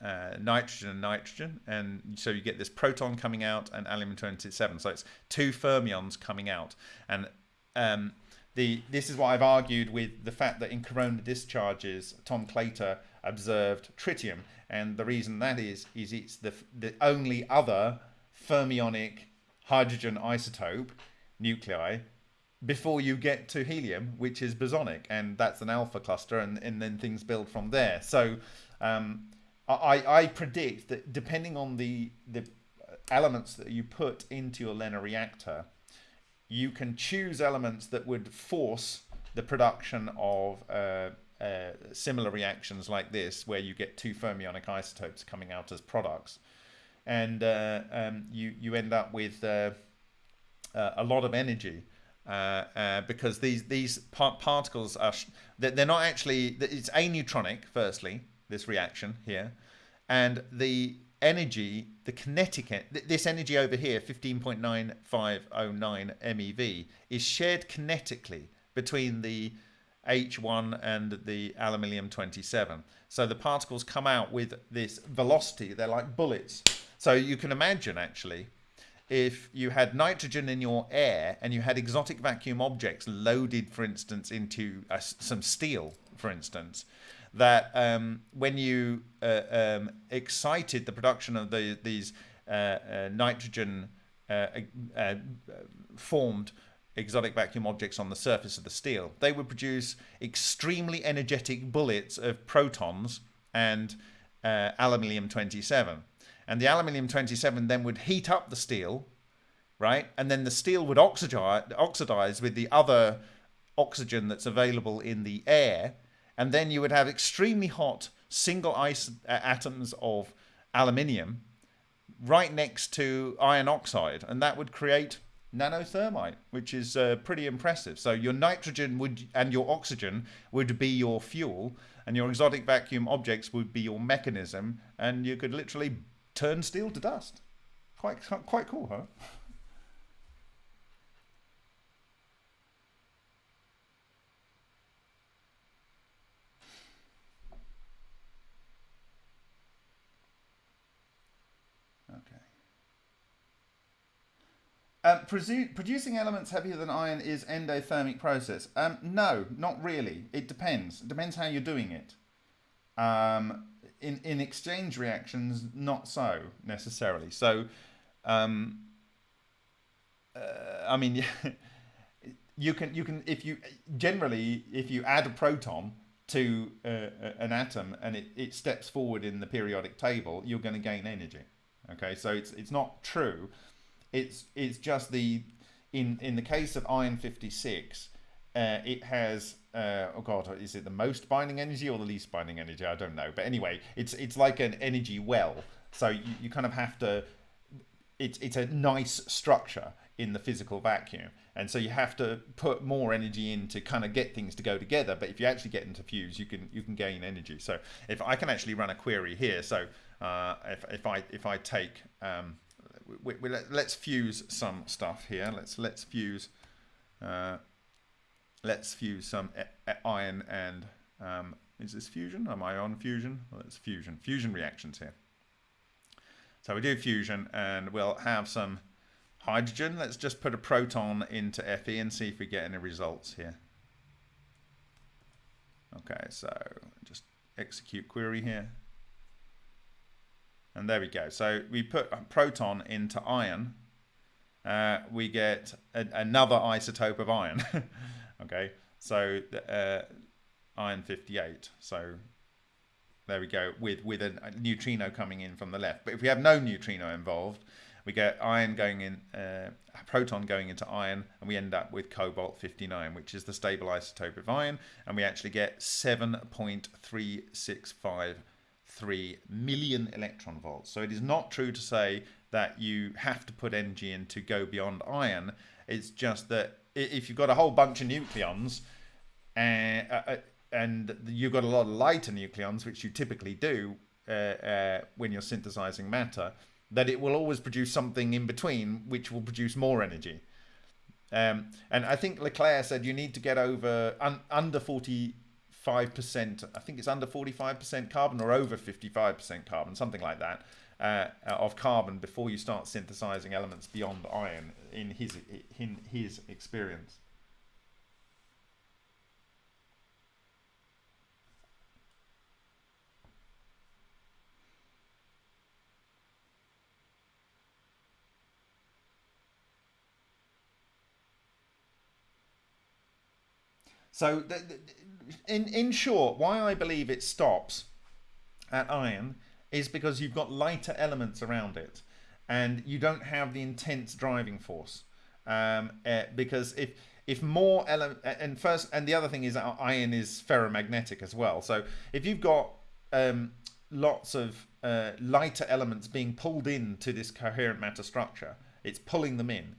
uh nitrogen and nitrogen and so you get this proton coming out and aluminium 27 so it's two fermions coming out. And um, the this is what I've argued with the fact that in corona discharges, Tom Claytor observed tritium, and the reason that is is it's the the only other fermionic hydrogen isotope nuclei before you get to helium, which is bosonic, and that's an alpha cluster, and, and then things build from there. So um, I, I predict that depending on the the elements that you put into your LENR reactor, you can choose elements that would force the production of uh, uh, similar reactions like this, where you get two fermionic isotopes coming out as products, and uh, um, you you end up with uh, uh, a lot of energy. Uh, because these these par particles are they're not actually it's aneutronic firstly this reaction here and the energy, the kinetic, this energy over here, 15.9509 MeV, is shared kinetically between the H1 and the aluminium 27. So the particles come out with this velocity. They're like bullets. So you can imagine actually if you had nitrogen in your air and you had exotic vacuum objects loaded, for instance, into uh, some steel, for instance, that um, when you uh, um, excited the production of the, these uh, uh nitrogen uh, uh, formed exotic vacuum objects on the surface of the steel, they would produce extremely energetic bullets of protons and aluminium 27. And the aluminium 27 then would heat up the steel, right? And then the steel would oxidize, oxidize with the other oxygen that's available in the air and then you would have extremely hot single ice atoms of aluminium right next to iron oxide, and that would create nanothermite, which is uh, pretty impressive. So your nitrogen would and your oxygen would be your fuel, and your exotic vacuum objects would be your mechanism, and you could literally turn steel to dust. Quite quite cool, huh? Um, producing elements heavier than iron is endothermic process. Um, no, not really. It depends. It depends how you're doing it. Um, in in exchange reactions, not so necessarily. So, um, uh, I mean, you can you can if you generally if you add a proton to uh, an atom and it, it steps forward in the periodic table, you're going to gain energy. Okay, so it's it's not true it's it's just the in in the case of iron 56, uh, it has uh, oh god, is it the most binding energy or the least binding energy? I don't know. But anyway, it's it's like an energy well. So you, you kind of have to. It's it's a nice structure in the physical vacuum, and so you have to put more energy in to kind of get things to go together. But if you actually get into fuse, you can you can gain energy. So if I can actually run a query here, so uh, if if I if I take um, we, we let, us fuse some stuff here. Let's let's fuse uh, let's fuse some iron and um, is this fusion? Am I on fusion? Well, it's fusion. Fusion reactions here. So we do fusion and we'll have some hydrogen. Let's just put a proton into Fe and see if we get any results here. Okay, so just execute query here. And there we go. So we put a proton into iron. Uh, we get a, another isotope of iron. okay, so uh, iron 58. So there we go with with a, neutrino coming in from the left. But if we have no neutrino involved, we get iron going in, uh, proton going into iron, and we end up with cobalt 59, which is the stable isotope of iron, and we actually get 7.365 3 million electron volts. So it is not true to say that you have to put energy in to go beyond iron. It's just that if you've got a whole bunch of nucleons and, uh, uh, and you've got a lot of lighter nucleons, which you typically do uh, uh, when you're synthesizing matter, that it will always produce something in between which will produce more energy. Um, and I think Leclair said you need to get over un, under 45%, I think it's under 45% carbon or over 55% carbon, something like that, uh, of carbon before you start synthesizing elements beyond iron in his, in his experience. So, in in short, why I believe it stops at iron is because you've got lighter elements around it, and you don't have the intense driving force. Um, uh, because if if more element and first and the other thing is iron is ferromagnetic as well. So if you've got um, lots of uh, lighter elements being pulled into this coherent matter structure, it's pulling them in.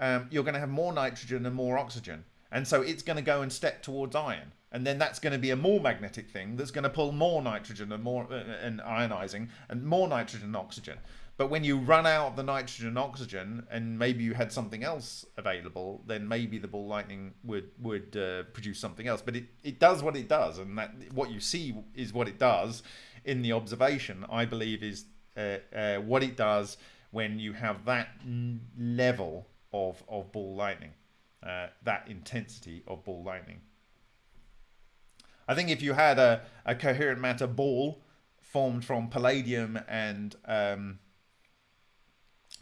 Um, you're going to have more nitrogen and more oxygen and so it's going to go and step towards iron. And then that's going to be a more magnetic thing that's going to pull more nitrogen and more uh, and ionizing and more nitrogen and oxygen. But when you run out of the nitrogen and oxygen, and maybe you had something else available, then maybe the ball lightning would would uh, produce something else. But it, it does what it does, and that what you see is what it does in the observation. I believe is uh, uh, what it does when you have that level of of ball lightning uh, that intensity of ball lightning. I think if you had a, a coherent matter ball formed from palladium and um,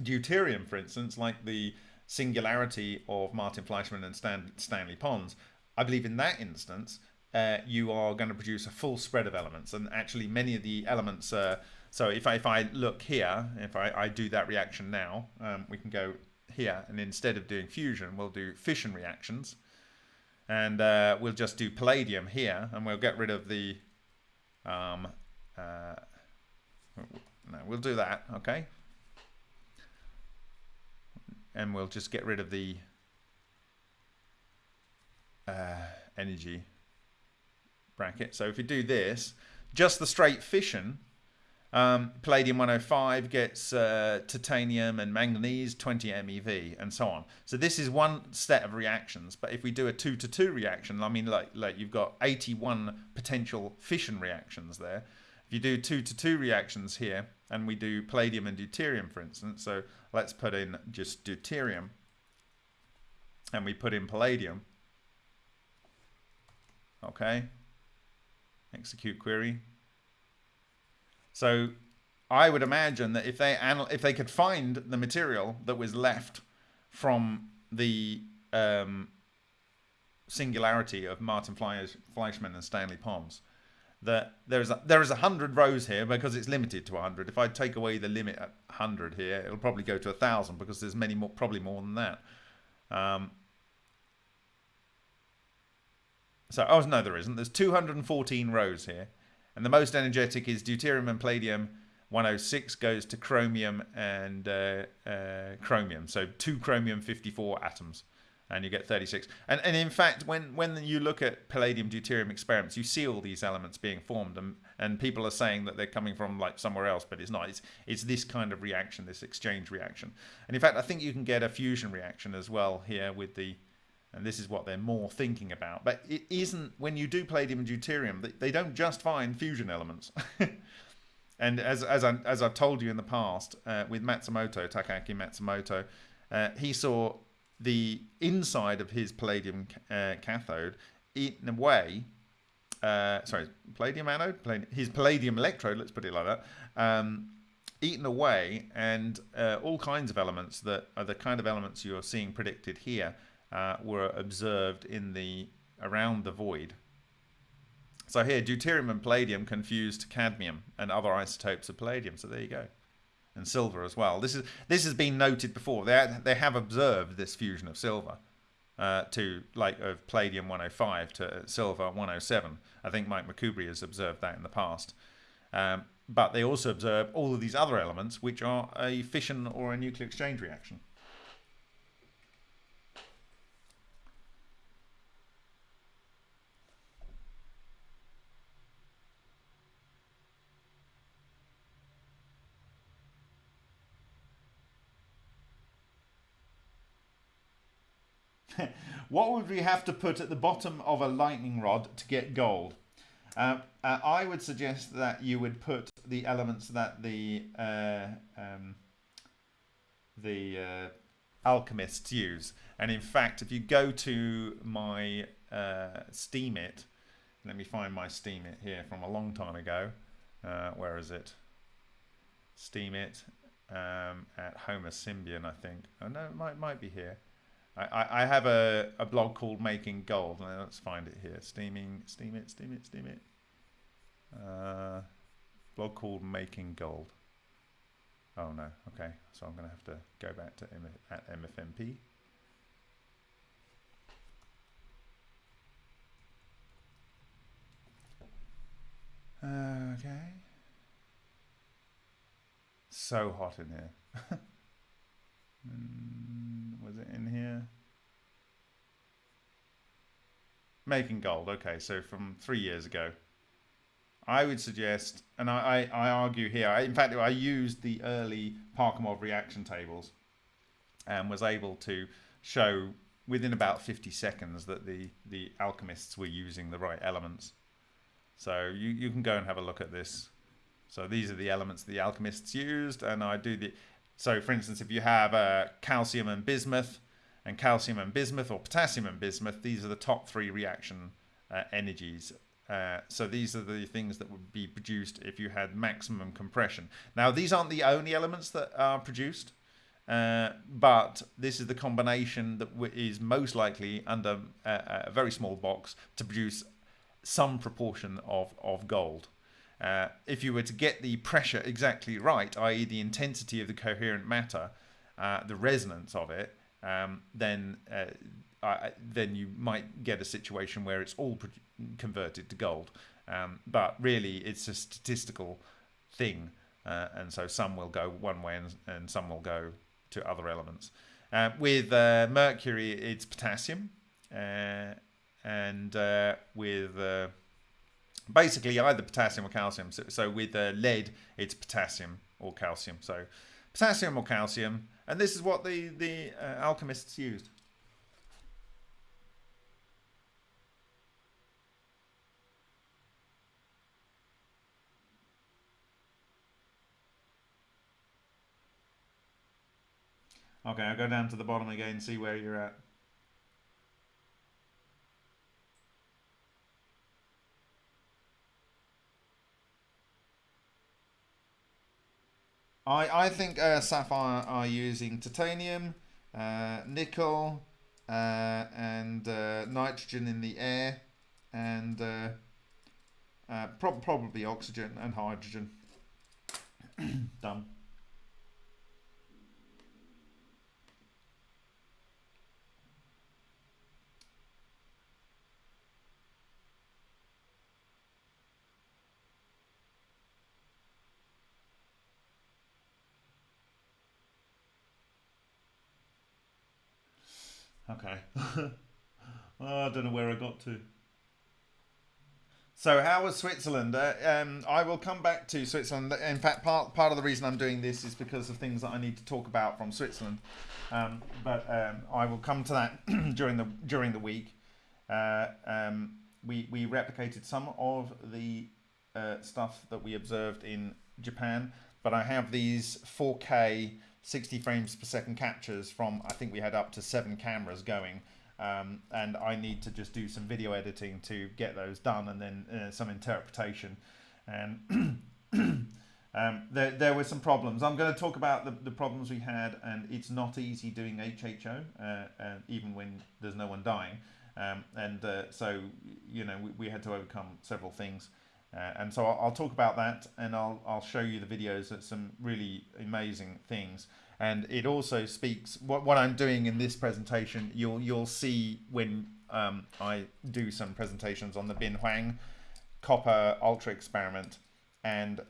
deuterium, for instance, like the singularity of Martin Fleischmann and Stan, Stanley Pons, I believe in that instance, uh, you are going to produce a full spread of elements. And actually, many of the elements. Uh, so if I, if I look here, if I, I do that reaction now, um, we can go here and instead of doing fusion we'll do fission reactions and uh, we'll just do palladium here and we'll get rid of the um, uh, no we'll do that okay? And we'll just get rid of the uh, energy bracket. So if we do this just the straight fission um, palladium 105 gets uh, titanium and manganese 20 MeV and so on. So this is one set of reactions. But if we do a two to two reaction, I mean, like like you've got 81 potential fission reactions there. If you do two to two reactions here, and we do palladium and deuterium, for instance. So let's put in just deuterium, and we put in palladium. Okay. Execute query. So I would imagine that if they anal- if they could find the material that was left from the um, singularity of Martin Fleischmann and Stanley Pons, that there's a, there is a hundred rows here because it's limited to hundred. If I take away the limit at hundred here, it'll probably go to a thousand because there's many more, probably more than that. Um, so, oh no, there isn't. There's 214 rows here. And the most energetic is deuterium and palladium. 106 goes to chromium and uh, uh, chromium. So two chromium 54 atoms and you get 36. And, and in fact, when, when you look at palladium deuterium experiments, you see all these elements being formed, and, and people are saying that they're coming from like somewhere else, but it's not. It's, it's this kind of reaction, this exchange reaction. And in fact, I think you can get a fusion reaction as well here with the and this is what they're more thinking about. But it isn't when you do palladium and deuterium, they don't just find fusion elements. and as as I as I've told you in the past uh, with Matsumoto Takaki Matsumoto, uh, he saw the inside of his palladium uh, cathode eaten away. Uh, sorry, palladium anode, palladium, his palladium electrode. Let's put it like that. Um, eaten away, and uh, all kinds of elements that are the kind of elements you're seeing predicted here uh, were observed in the around the void. So here, deuterium and palladium confused cadmium and other isotopes of palladium. So there you go, and silver as well. This is this has been noted before. They they have observed this fusion of silver uh, to like of palladium 105 to silver 107. I think Mike McKubre has observed that in the past. Um, but they also observe all of these other elements, which are a fission or a nuclear exchange reaction. What would we have to put at the bottom of a lightning rod to get gold? Uh, uh, I would suggest that you would put the elements that the uh, um, the uh, alchemists use. And in fact, if you go to my uh, Steemit, let me find my Steemit here from a long time ago. Uh, where is it? Steemit um, at Homer Symbion, I think. Oh no, it might might be here. I, I have a, a blog called Making Gold. Let's find it here. Steaming, steam it, steam it, steam it. Uh, blog called Making Gold. Oh no, okay. So I'm going to have to go back to M at MFMP. Okay. So hot in here. Mm, was it in here? Making gold. Okay, so from three years ago. I would suggest, and I, I, I argue here, I, in fact, I used the early Parkhomov reaction tables and was able to show within about 50 seconds that the, the alchemists were using the right elements. So you, you can go and have a look at this. So these are the elements the alchemists used, and I do the so for instance, if you have uh, calcium and bismuth, and calcium and bismuth or potassium and bismuth, these are the top three reaction uh, energies. Uh, so these are the things that would be produced if you had maximum compression. Now these aren't the only elements that are produced, uh, but this is the combination that is most likely under a, a very small box to produce some proportion of, of gold. Uh, if you were to get the pressure exactly right, i.e. the intensity of the coherent matter, uh, the resonance of it, um, then uh, then you might get a situation where it's all converted to gold. Um, but really, it's a statistical thing, uh, and so some will go one way and, and some will go to other elements. Uh, with mercury, it's potassium, and with basically either potassium or calcium. So, so with uh, lead, it's potassium or calcium. So potassium or calcium, and this is what the the uh, alchemists used. Okay, I'll go down to the bottom again, see where you're at. I, I think uh, SAFIRE are using titanium, uh, nickel, uh, and uh, nitrogen in the air, and uh, uh, pro probably oxygen and hydrogen. Done. Okay. oh, I don't know where I got to. So how was Switzerland? Uh, um, I will come back to Switzerland. In fact, part part of the reason I'm doing this is because of things that I need to talk about from Switzerland. Um, but um, I will come to that during the during the week. Uh, um, we we replicated some of the uh, stuff that we observed in Japan, but I have these 4K 60 frames per second captures from I think we had up to seven cameras going um, and I need to just do some video editing to get those done and then uh, some interpretation. And um, there, there were some problems. I'm going to talk about the, the problems we had and it's not easy doing HHO uh, uh, even when there's no one dying. Um, and uh, so you know we, we had to overcome several things uh, and so I'll, I'll, talk about that and I'll, I'll show you the videos at some really amazing things. And it also speaks, what, what I'm doing in this presentation, you'll, you'll see when um, I do some presentations on the Bin Huang copper ultra experiment. and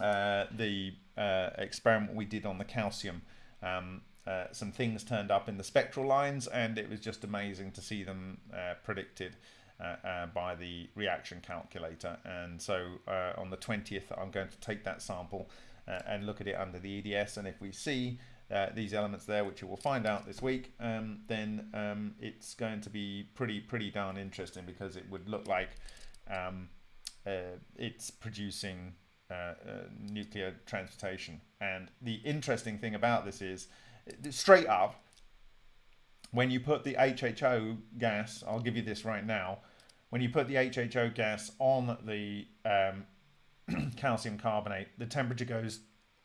uh, the uh, experiment we did on the calcium. Um, uh, some things turned up in the spectral lines, and it was just amazing to see them uh, predicted by the reaction calculator. And so on the 20th, I'm going to take that sample and look at it under the EDS. And if we see these elements there, which you will find out this week, um, then um, it's going to be pretty pretty darn interesting because it would look like um, it's producing uh, uh, nuclear transmutation. And the interesting thing about this is, straight up, when you put the HHO gas, I'll give you this right now, when you put the HHO gas on the um, calcium carbonate, the temperature goes,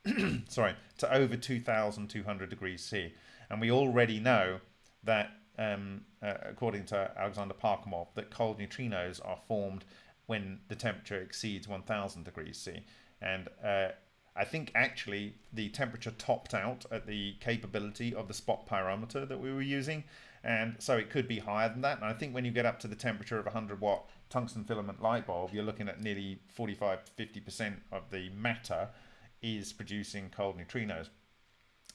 sorry, to over 2,200 degrees C. And we already know that, um, uh, according to Alexander Parkhomov, that cold neutrinos are formed when the temperature exceeds 1000 degrees C. And uh, I think actually the temperature topped out at the capability of the spot pyrometer that we were using. And so it could be higher than that. And I think when you get up to the temperature of a 100 watt tungsten filament light bulb, you're looking at nearly 45 to 50% of the matter is producing cold neutrinos.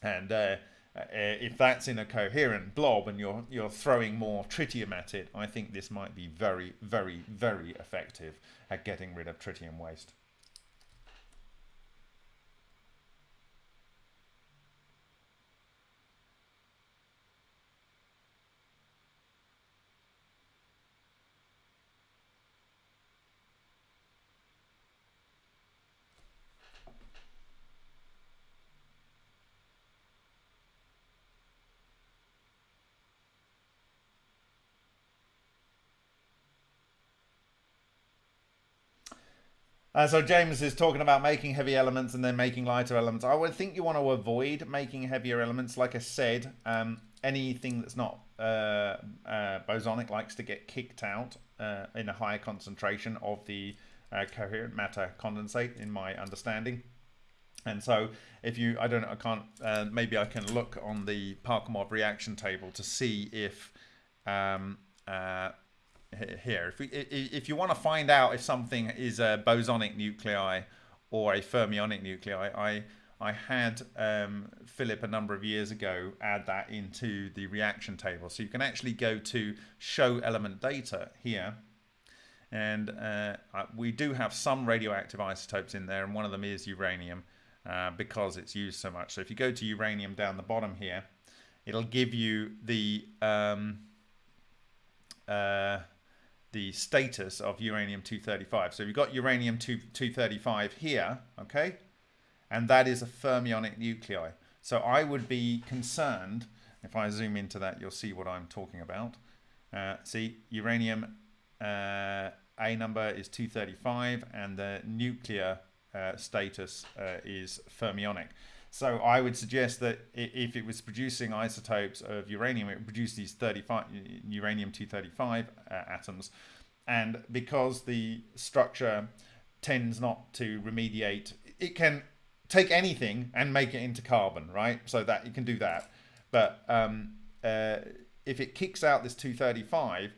And uh, uh, if that's in a coherent blob and you're you're throwing more tritium at it, I think this might be very, very, very effective at getting rid of tritium waste. Uh, so James is talking about making heavy elements and then making lighter elements. I would think you want to avoid making heavier elements. Like I said, um, anything that's not uh, uh, bosonic likes to get kicked out uh, in a higher concentration of the uh, coherent matter condensate, in my understanding. And so, if you, I don't know, I can't, uh, maybe I can look on the Parkhomov reaction table to see if um, here. If, we, if you want to find out if something is a bosonic nuclei or a fermionic nuclei, I, I had um, Philip a number of years ago add that into the reaction table. So you can actually go to show element data here. And uh, we do have some radioactive isotopes in there, and one of them is uranium uh, because it's used so much. So if you go to uranium down the bottom here, it'll give you the um, uh, the status of uranium-235. So we've got uranium-235 here, okay? And that is a fermionic nuclei. So I would be concerned, if I zoom into that, you'll see what I'm talking about. Uh, see, uranium uh, A number is 235 and the nuclear uh, status uh, is fermionic. So I would suggest that if it was producing isotopes of uranium, it would produce these 35 uranium-235 uh, atoms. And because the structure tends not to remediate, it can take anything and make it into carbon, right? So that it can do that. But um, uh, if it kicks out this 235,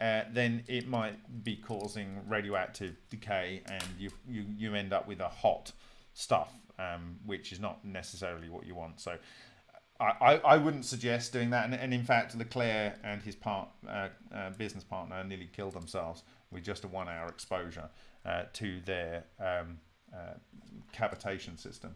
uh, then it might be causing radioactive decay and you, you, you end up with a hot stuff um, which is not necessarily what you want. So I, I, I wouldn't suggest doing that. And, and, in fact, Leclair and his part, uh, uh, business partner nearly killed themselves with just a one hour exposure uh, to their um, uh, cavitation system.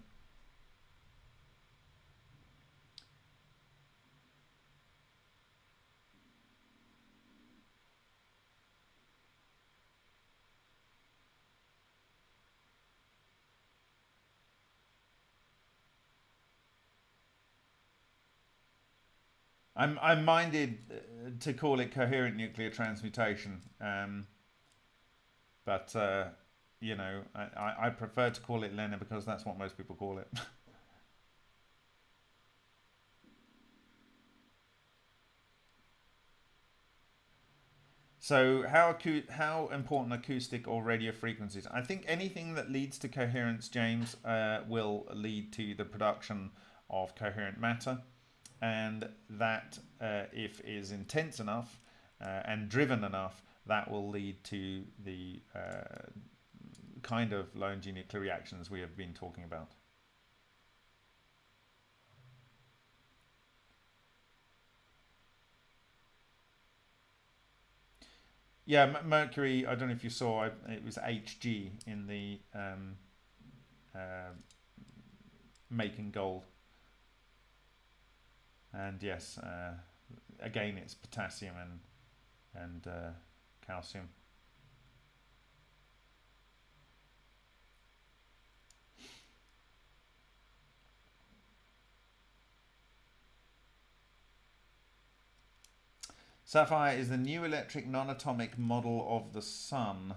I'm I'm minded uh, to call it coherent nuclear transmutation, um, but uh, you know I, I prefer to call it LENR because that's what most people call it. So how how important acoustic or radio frequencies? I think anything that leads to coherence, James, uh, will lead to the production of coherent matter and that uh, if is intense enough uh, and driven enough that will lead to the uh, kind of energy nuclear reactions we have been talking about. Yeah, Mercury. I don't know if you saw. It was Hg in the um, uh, making gold, and yes, uh, again it's potassium and and uh, calcium. SAFIRE is the new electric non-atomic model of the Sun.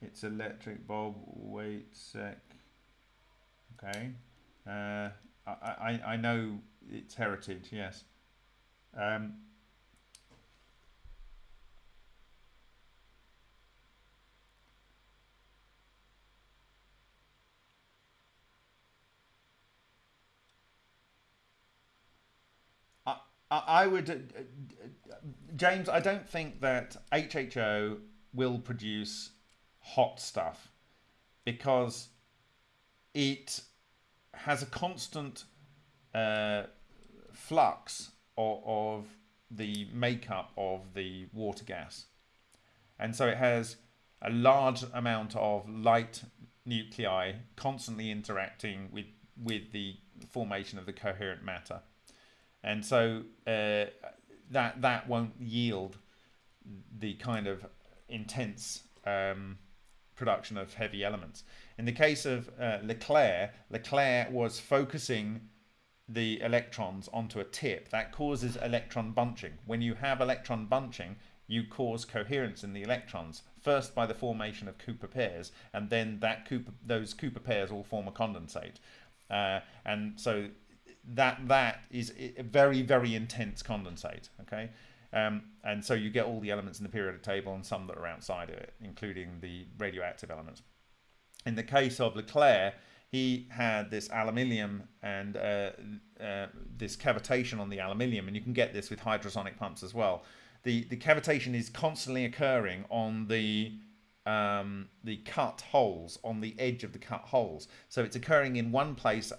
Its electric bulb, wait sec. Okay. Uh, I, I, I know its heritage, yes. Um, I would, uh, James. I don't think that HHO will produce hot stuff because it has a constant uh, flux of, of, the makeup of the water gas, and so it has a large amount of light nuclei constantly interacting with with the formation of the coherent matter and so uh, that that won't yield the kind of intense um, production of heavy elements. In the case of uh, Leclair, Leclair was focusing the electrons onto a tip. That causes electron bunching. When you have electron bunching, you cause coherence in the electrons, first by the formation of Cooper pairs, and then that Cooper, those Cooper pairs all form a condensate. Uh, and so that that is a very very intense condensate okay um, and so you get all the elements in the periodic table and some that are outside of it including the radioactive elements in the case of Leclair he had this aluminium and uh, uh, this cavitation on the aluminium and you can get this with hydrosonic pumps as well the the cavitation is constantly occurring on the um, the cut holes on the edge of the cut holes so it's occurring in one place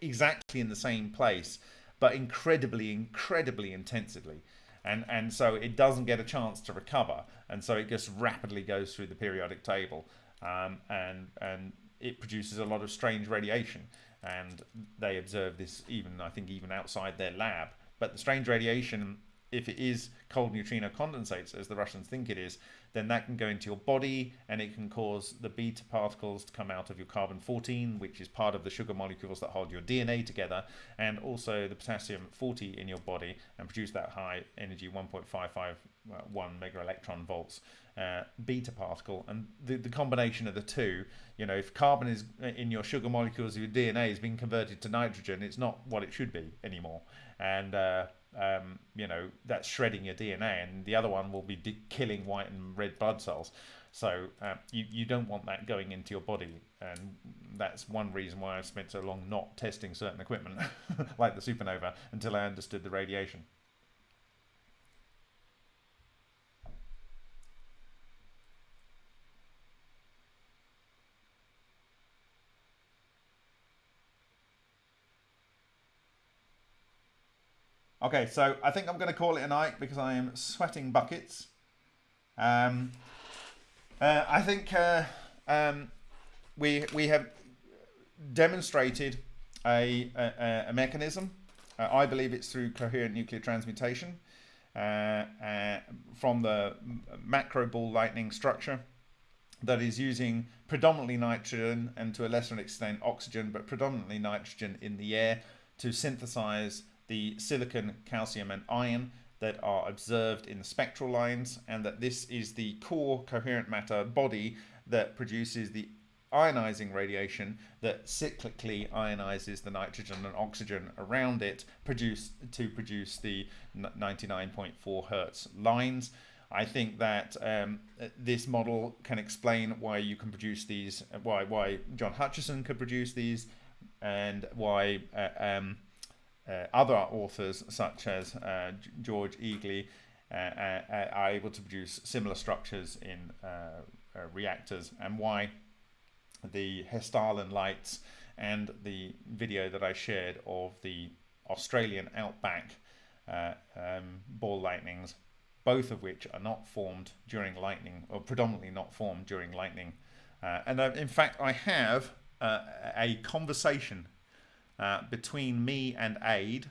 exactly in the same place, but incredibly, incredibly intensively. And, and so it doesn't get a chance to recover. And so it just rapidly goes through the periodic table. Um, and, and it produces a lot of strange radiation. And they observe this even, I think, even outside their lab. But the strange radiation, if it is cold neutrino condensates, as the Russians think it is, then that can go into your body and it can cause the beta particles to come out of your carbon 14, which is part of the sugar molecules that hold your DNA together, and also the potassium 40 in your body and produce that high energy 1.551 mega electron volts uh, beta particle. And the, the combination of the two, you know, if carbon is in your sugar molecules your DNA is being converted to nitrogen, it's not what it should be anymore. And uh, um, you know, that's shredding your DNA, and the other one will be killing white and red blood cells. So uh, you, you don't want that going into your body, and that's one reason why I spent so long not testing certain equipment, like the supernova, until I understood the radiation. Okay, so I think I'm going to call it a night because I am sweating buckets. Um, uh, I think uh, um, we we have demonstrated a, a, a mechanism. Uh, I believe it's through coherent nuclear transmutation uh, uh, from the macro ball lightning structure that is using predominantly nitrogen and to a lesser extent oxygen, but predominantly nitrogen in the air to synthesize the silicon, calcium, and iron that are observed in the spectral lines, and that this is the core coherent matter body that produces the ionizing radiation that cyclically ionizes the nitrogen and oxygen around it produce, to produce the 99.4 hertz lines. I think that um, this model can explain why you can produce these, why why John Hutchison could produce these, and why uh, um, other authors such as uh, George Egely uh, are able to produce similar structures in uh, reactors and why the Hessdalen lights and the video that I shared of the Australian outback uh, um, ball lightnings, both of which are not formed during lightning, or predominantly not formed during lightning. Uh, and uh, in fact, I have uh, a conversation uh, between me and Aid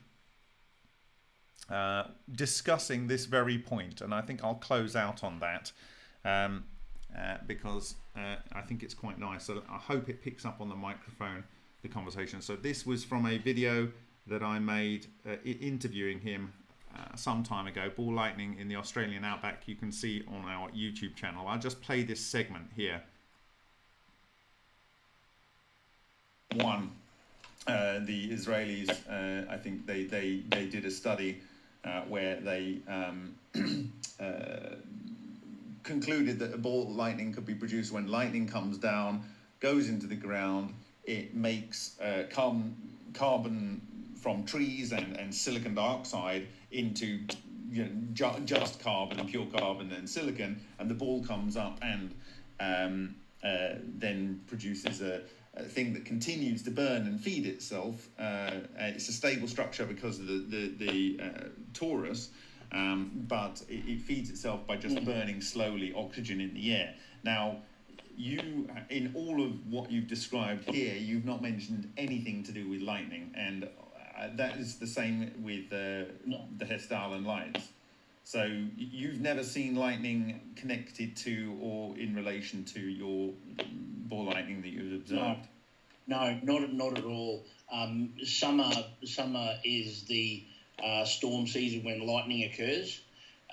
uh, discussing this very point, and I think I'll close out on that um, because I think it's quite nice. So I hope it picks up on the microphone the conversation. So this was from a video that I made uh, interviewing him uh, some time ago, Ball Lightning in the Australian Outback. You can see on our YouTube channel. I'll just play this segment here. One, uh, the Israelis, uh, I think they, they, they did a study uh, where they um, uh, concluded that a ball lightning could be produced when lightning comes down, goes into the ground, it makes uh, carbon, carbon from trees and, and silicon dioxide into you know, ju just carbon, pure carbon and silicon, and the ball comes up and um, then produces a, thing that continues to burn and feed itself. Uh, it's a stable structure because of the, the, the uh, torus, um, but it, it, feeds itself by just burning slowly oxygen in the air. Now, you in all of what you've described here you've not mentioned anything to do with lightning and uh, that is the same with uh, the Hessdalen lights so you've never seen lightning connected to or in relation to your ball lightning that you've observed no, no not, not at all um, summer summer is the uh, storm season when lightning occurs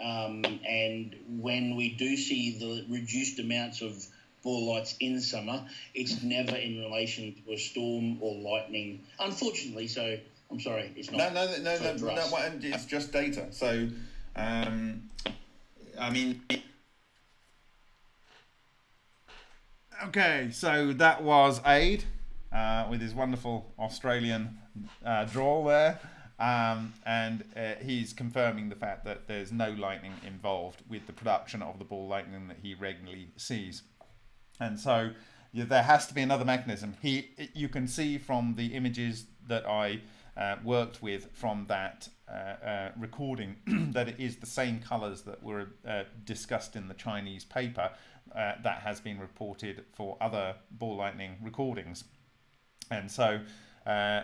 um, and when we do see the reduced amounts of ball lights in summer. It's never in relation to a storm or lightning. Unfortunately, so I'm sorry, it's not. No, no, no, no, no, no it's just data. So, um, I mean. Okay, so that was Aid uh, with his wonderful Australian uh, drawl there. Um, and uh, he's confirming the fact that there's no lightning involved with the production of the ball lightning that he regularly sees. And so yeah, there has to be another mechanism. He, you can see from the images that I uh, worked with from that uh, uh, recording that it is the same colors that were uh, discussed in the Chinese paper uh, that has been reported for other ball lightning recordings. And so uh,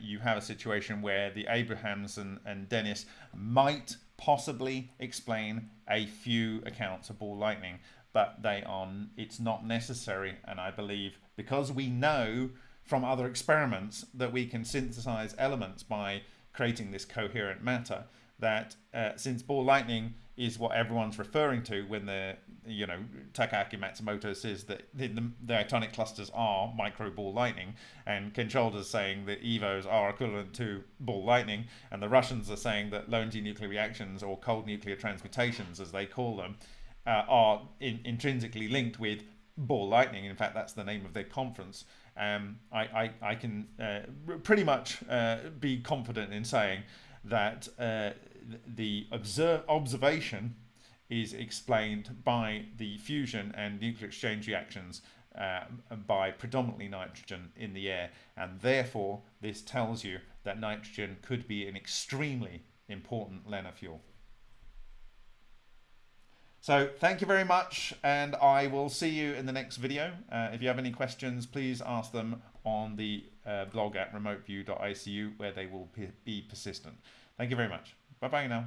you have a situation where the Abrahamson and, and Dinniss might possibly explain a few accounts of ball lightning but they are it's not necessary and I believe because we know from other experiments that we can synthesize elements by creating this coherent matter that uh, since ball lightning is what everyone's referring to when the you know Takaki Matsumoto says that the, the, the atomic clusters are micro ball lightning and Ken Shoulders saying that EVOs are equivalent to ball lightning and the Russians are saying that low energy nuclear reactions or cold nuclear transmutations as they call them uh, are in, intrinsically linked with ball lightning. In fact, that's the name of their conference. Um, I, I, I, can uh, pretty much uh, be confident in saying that uh, the observe, observation is explained by the fusion and nuclear exchange reactions uh, by predominantly nitrogen in the air. And therefore, this tells you that nitrogen could be an extremely important LENR fuel. So thank you very much, and I will see you in the next video. Uh, if you have any questions, please ask them on the uh, blog at remoteview.icu where they will be persistent. Thank you very much. Bye-bye now.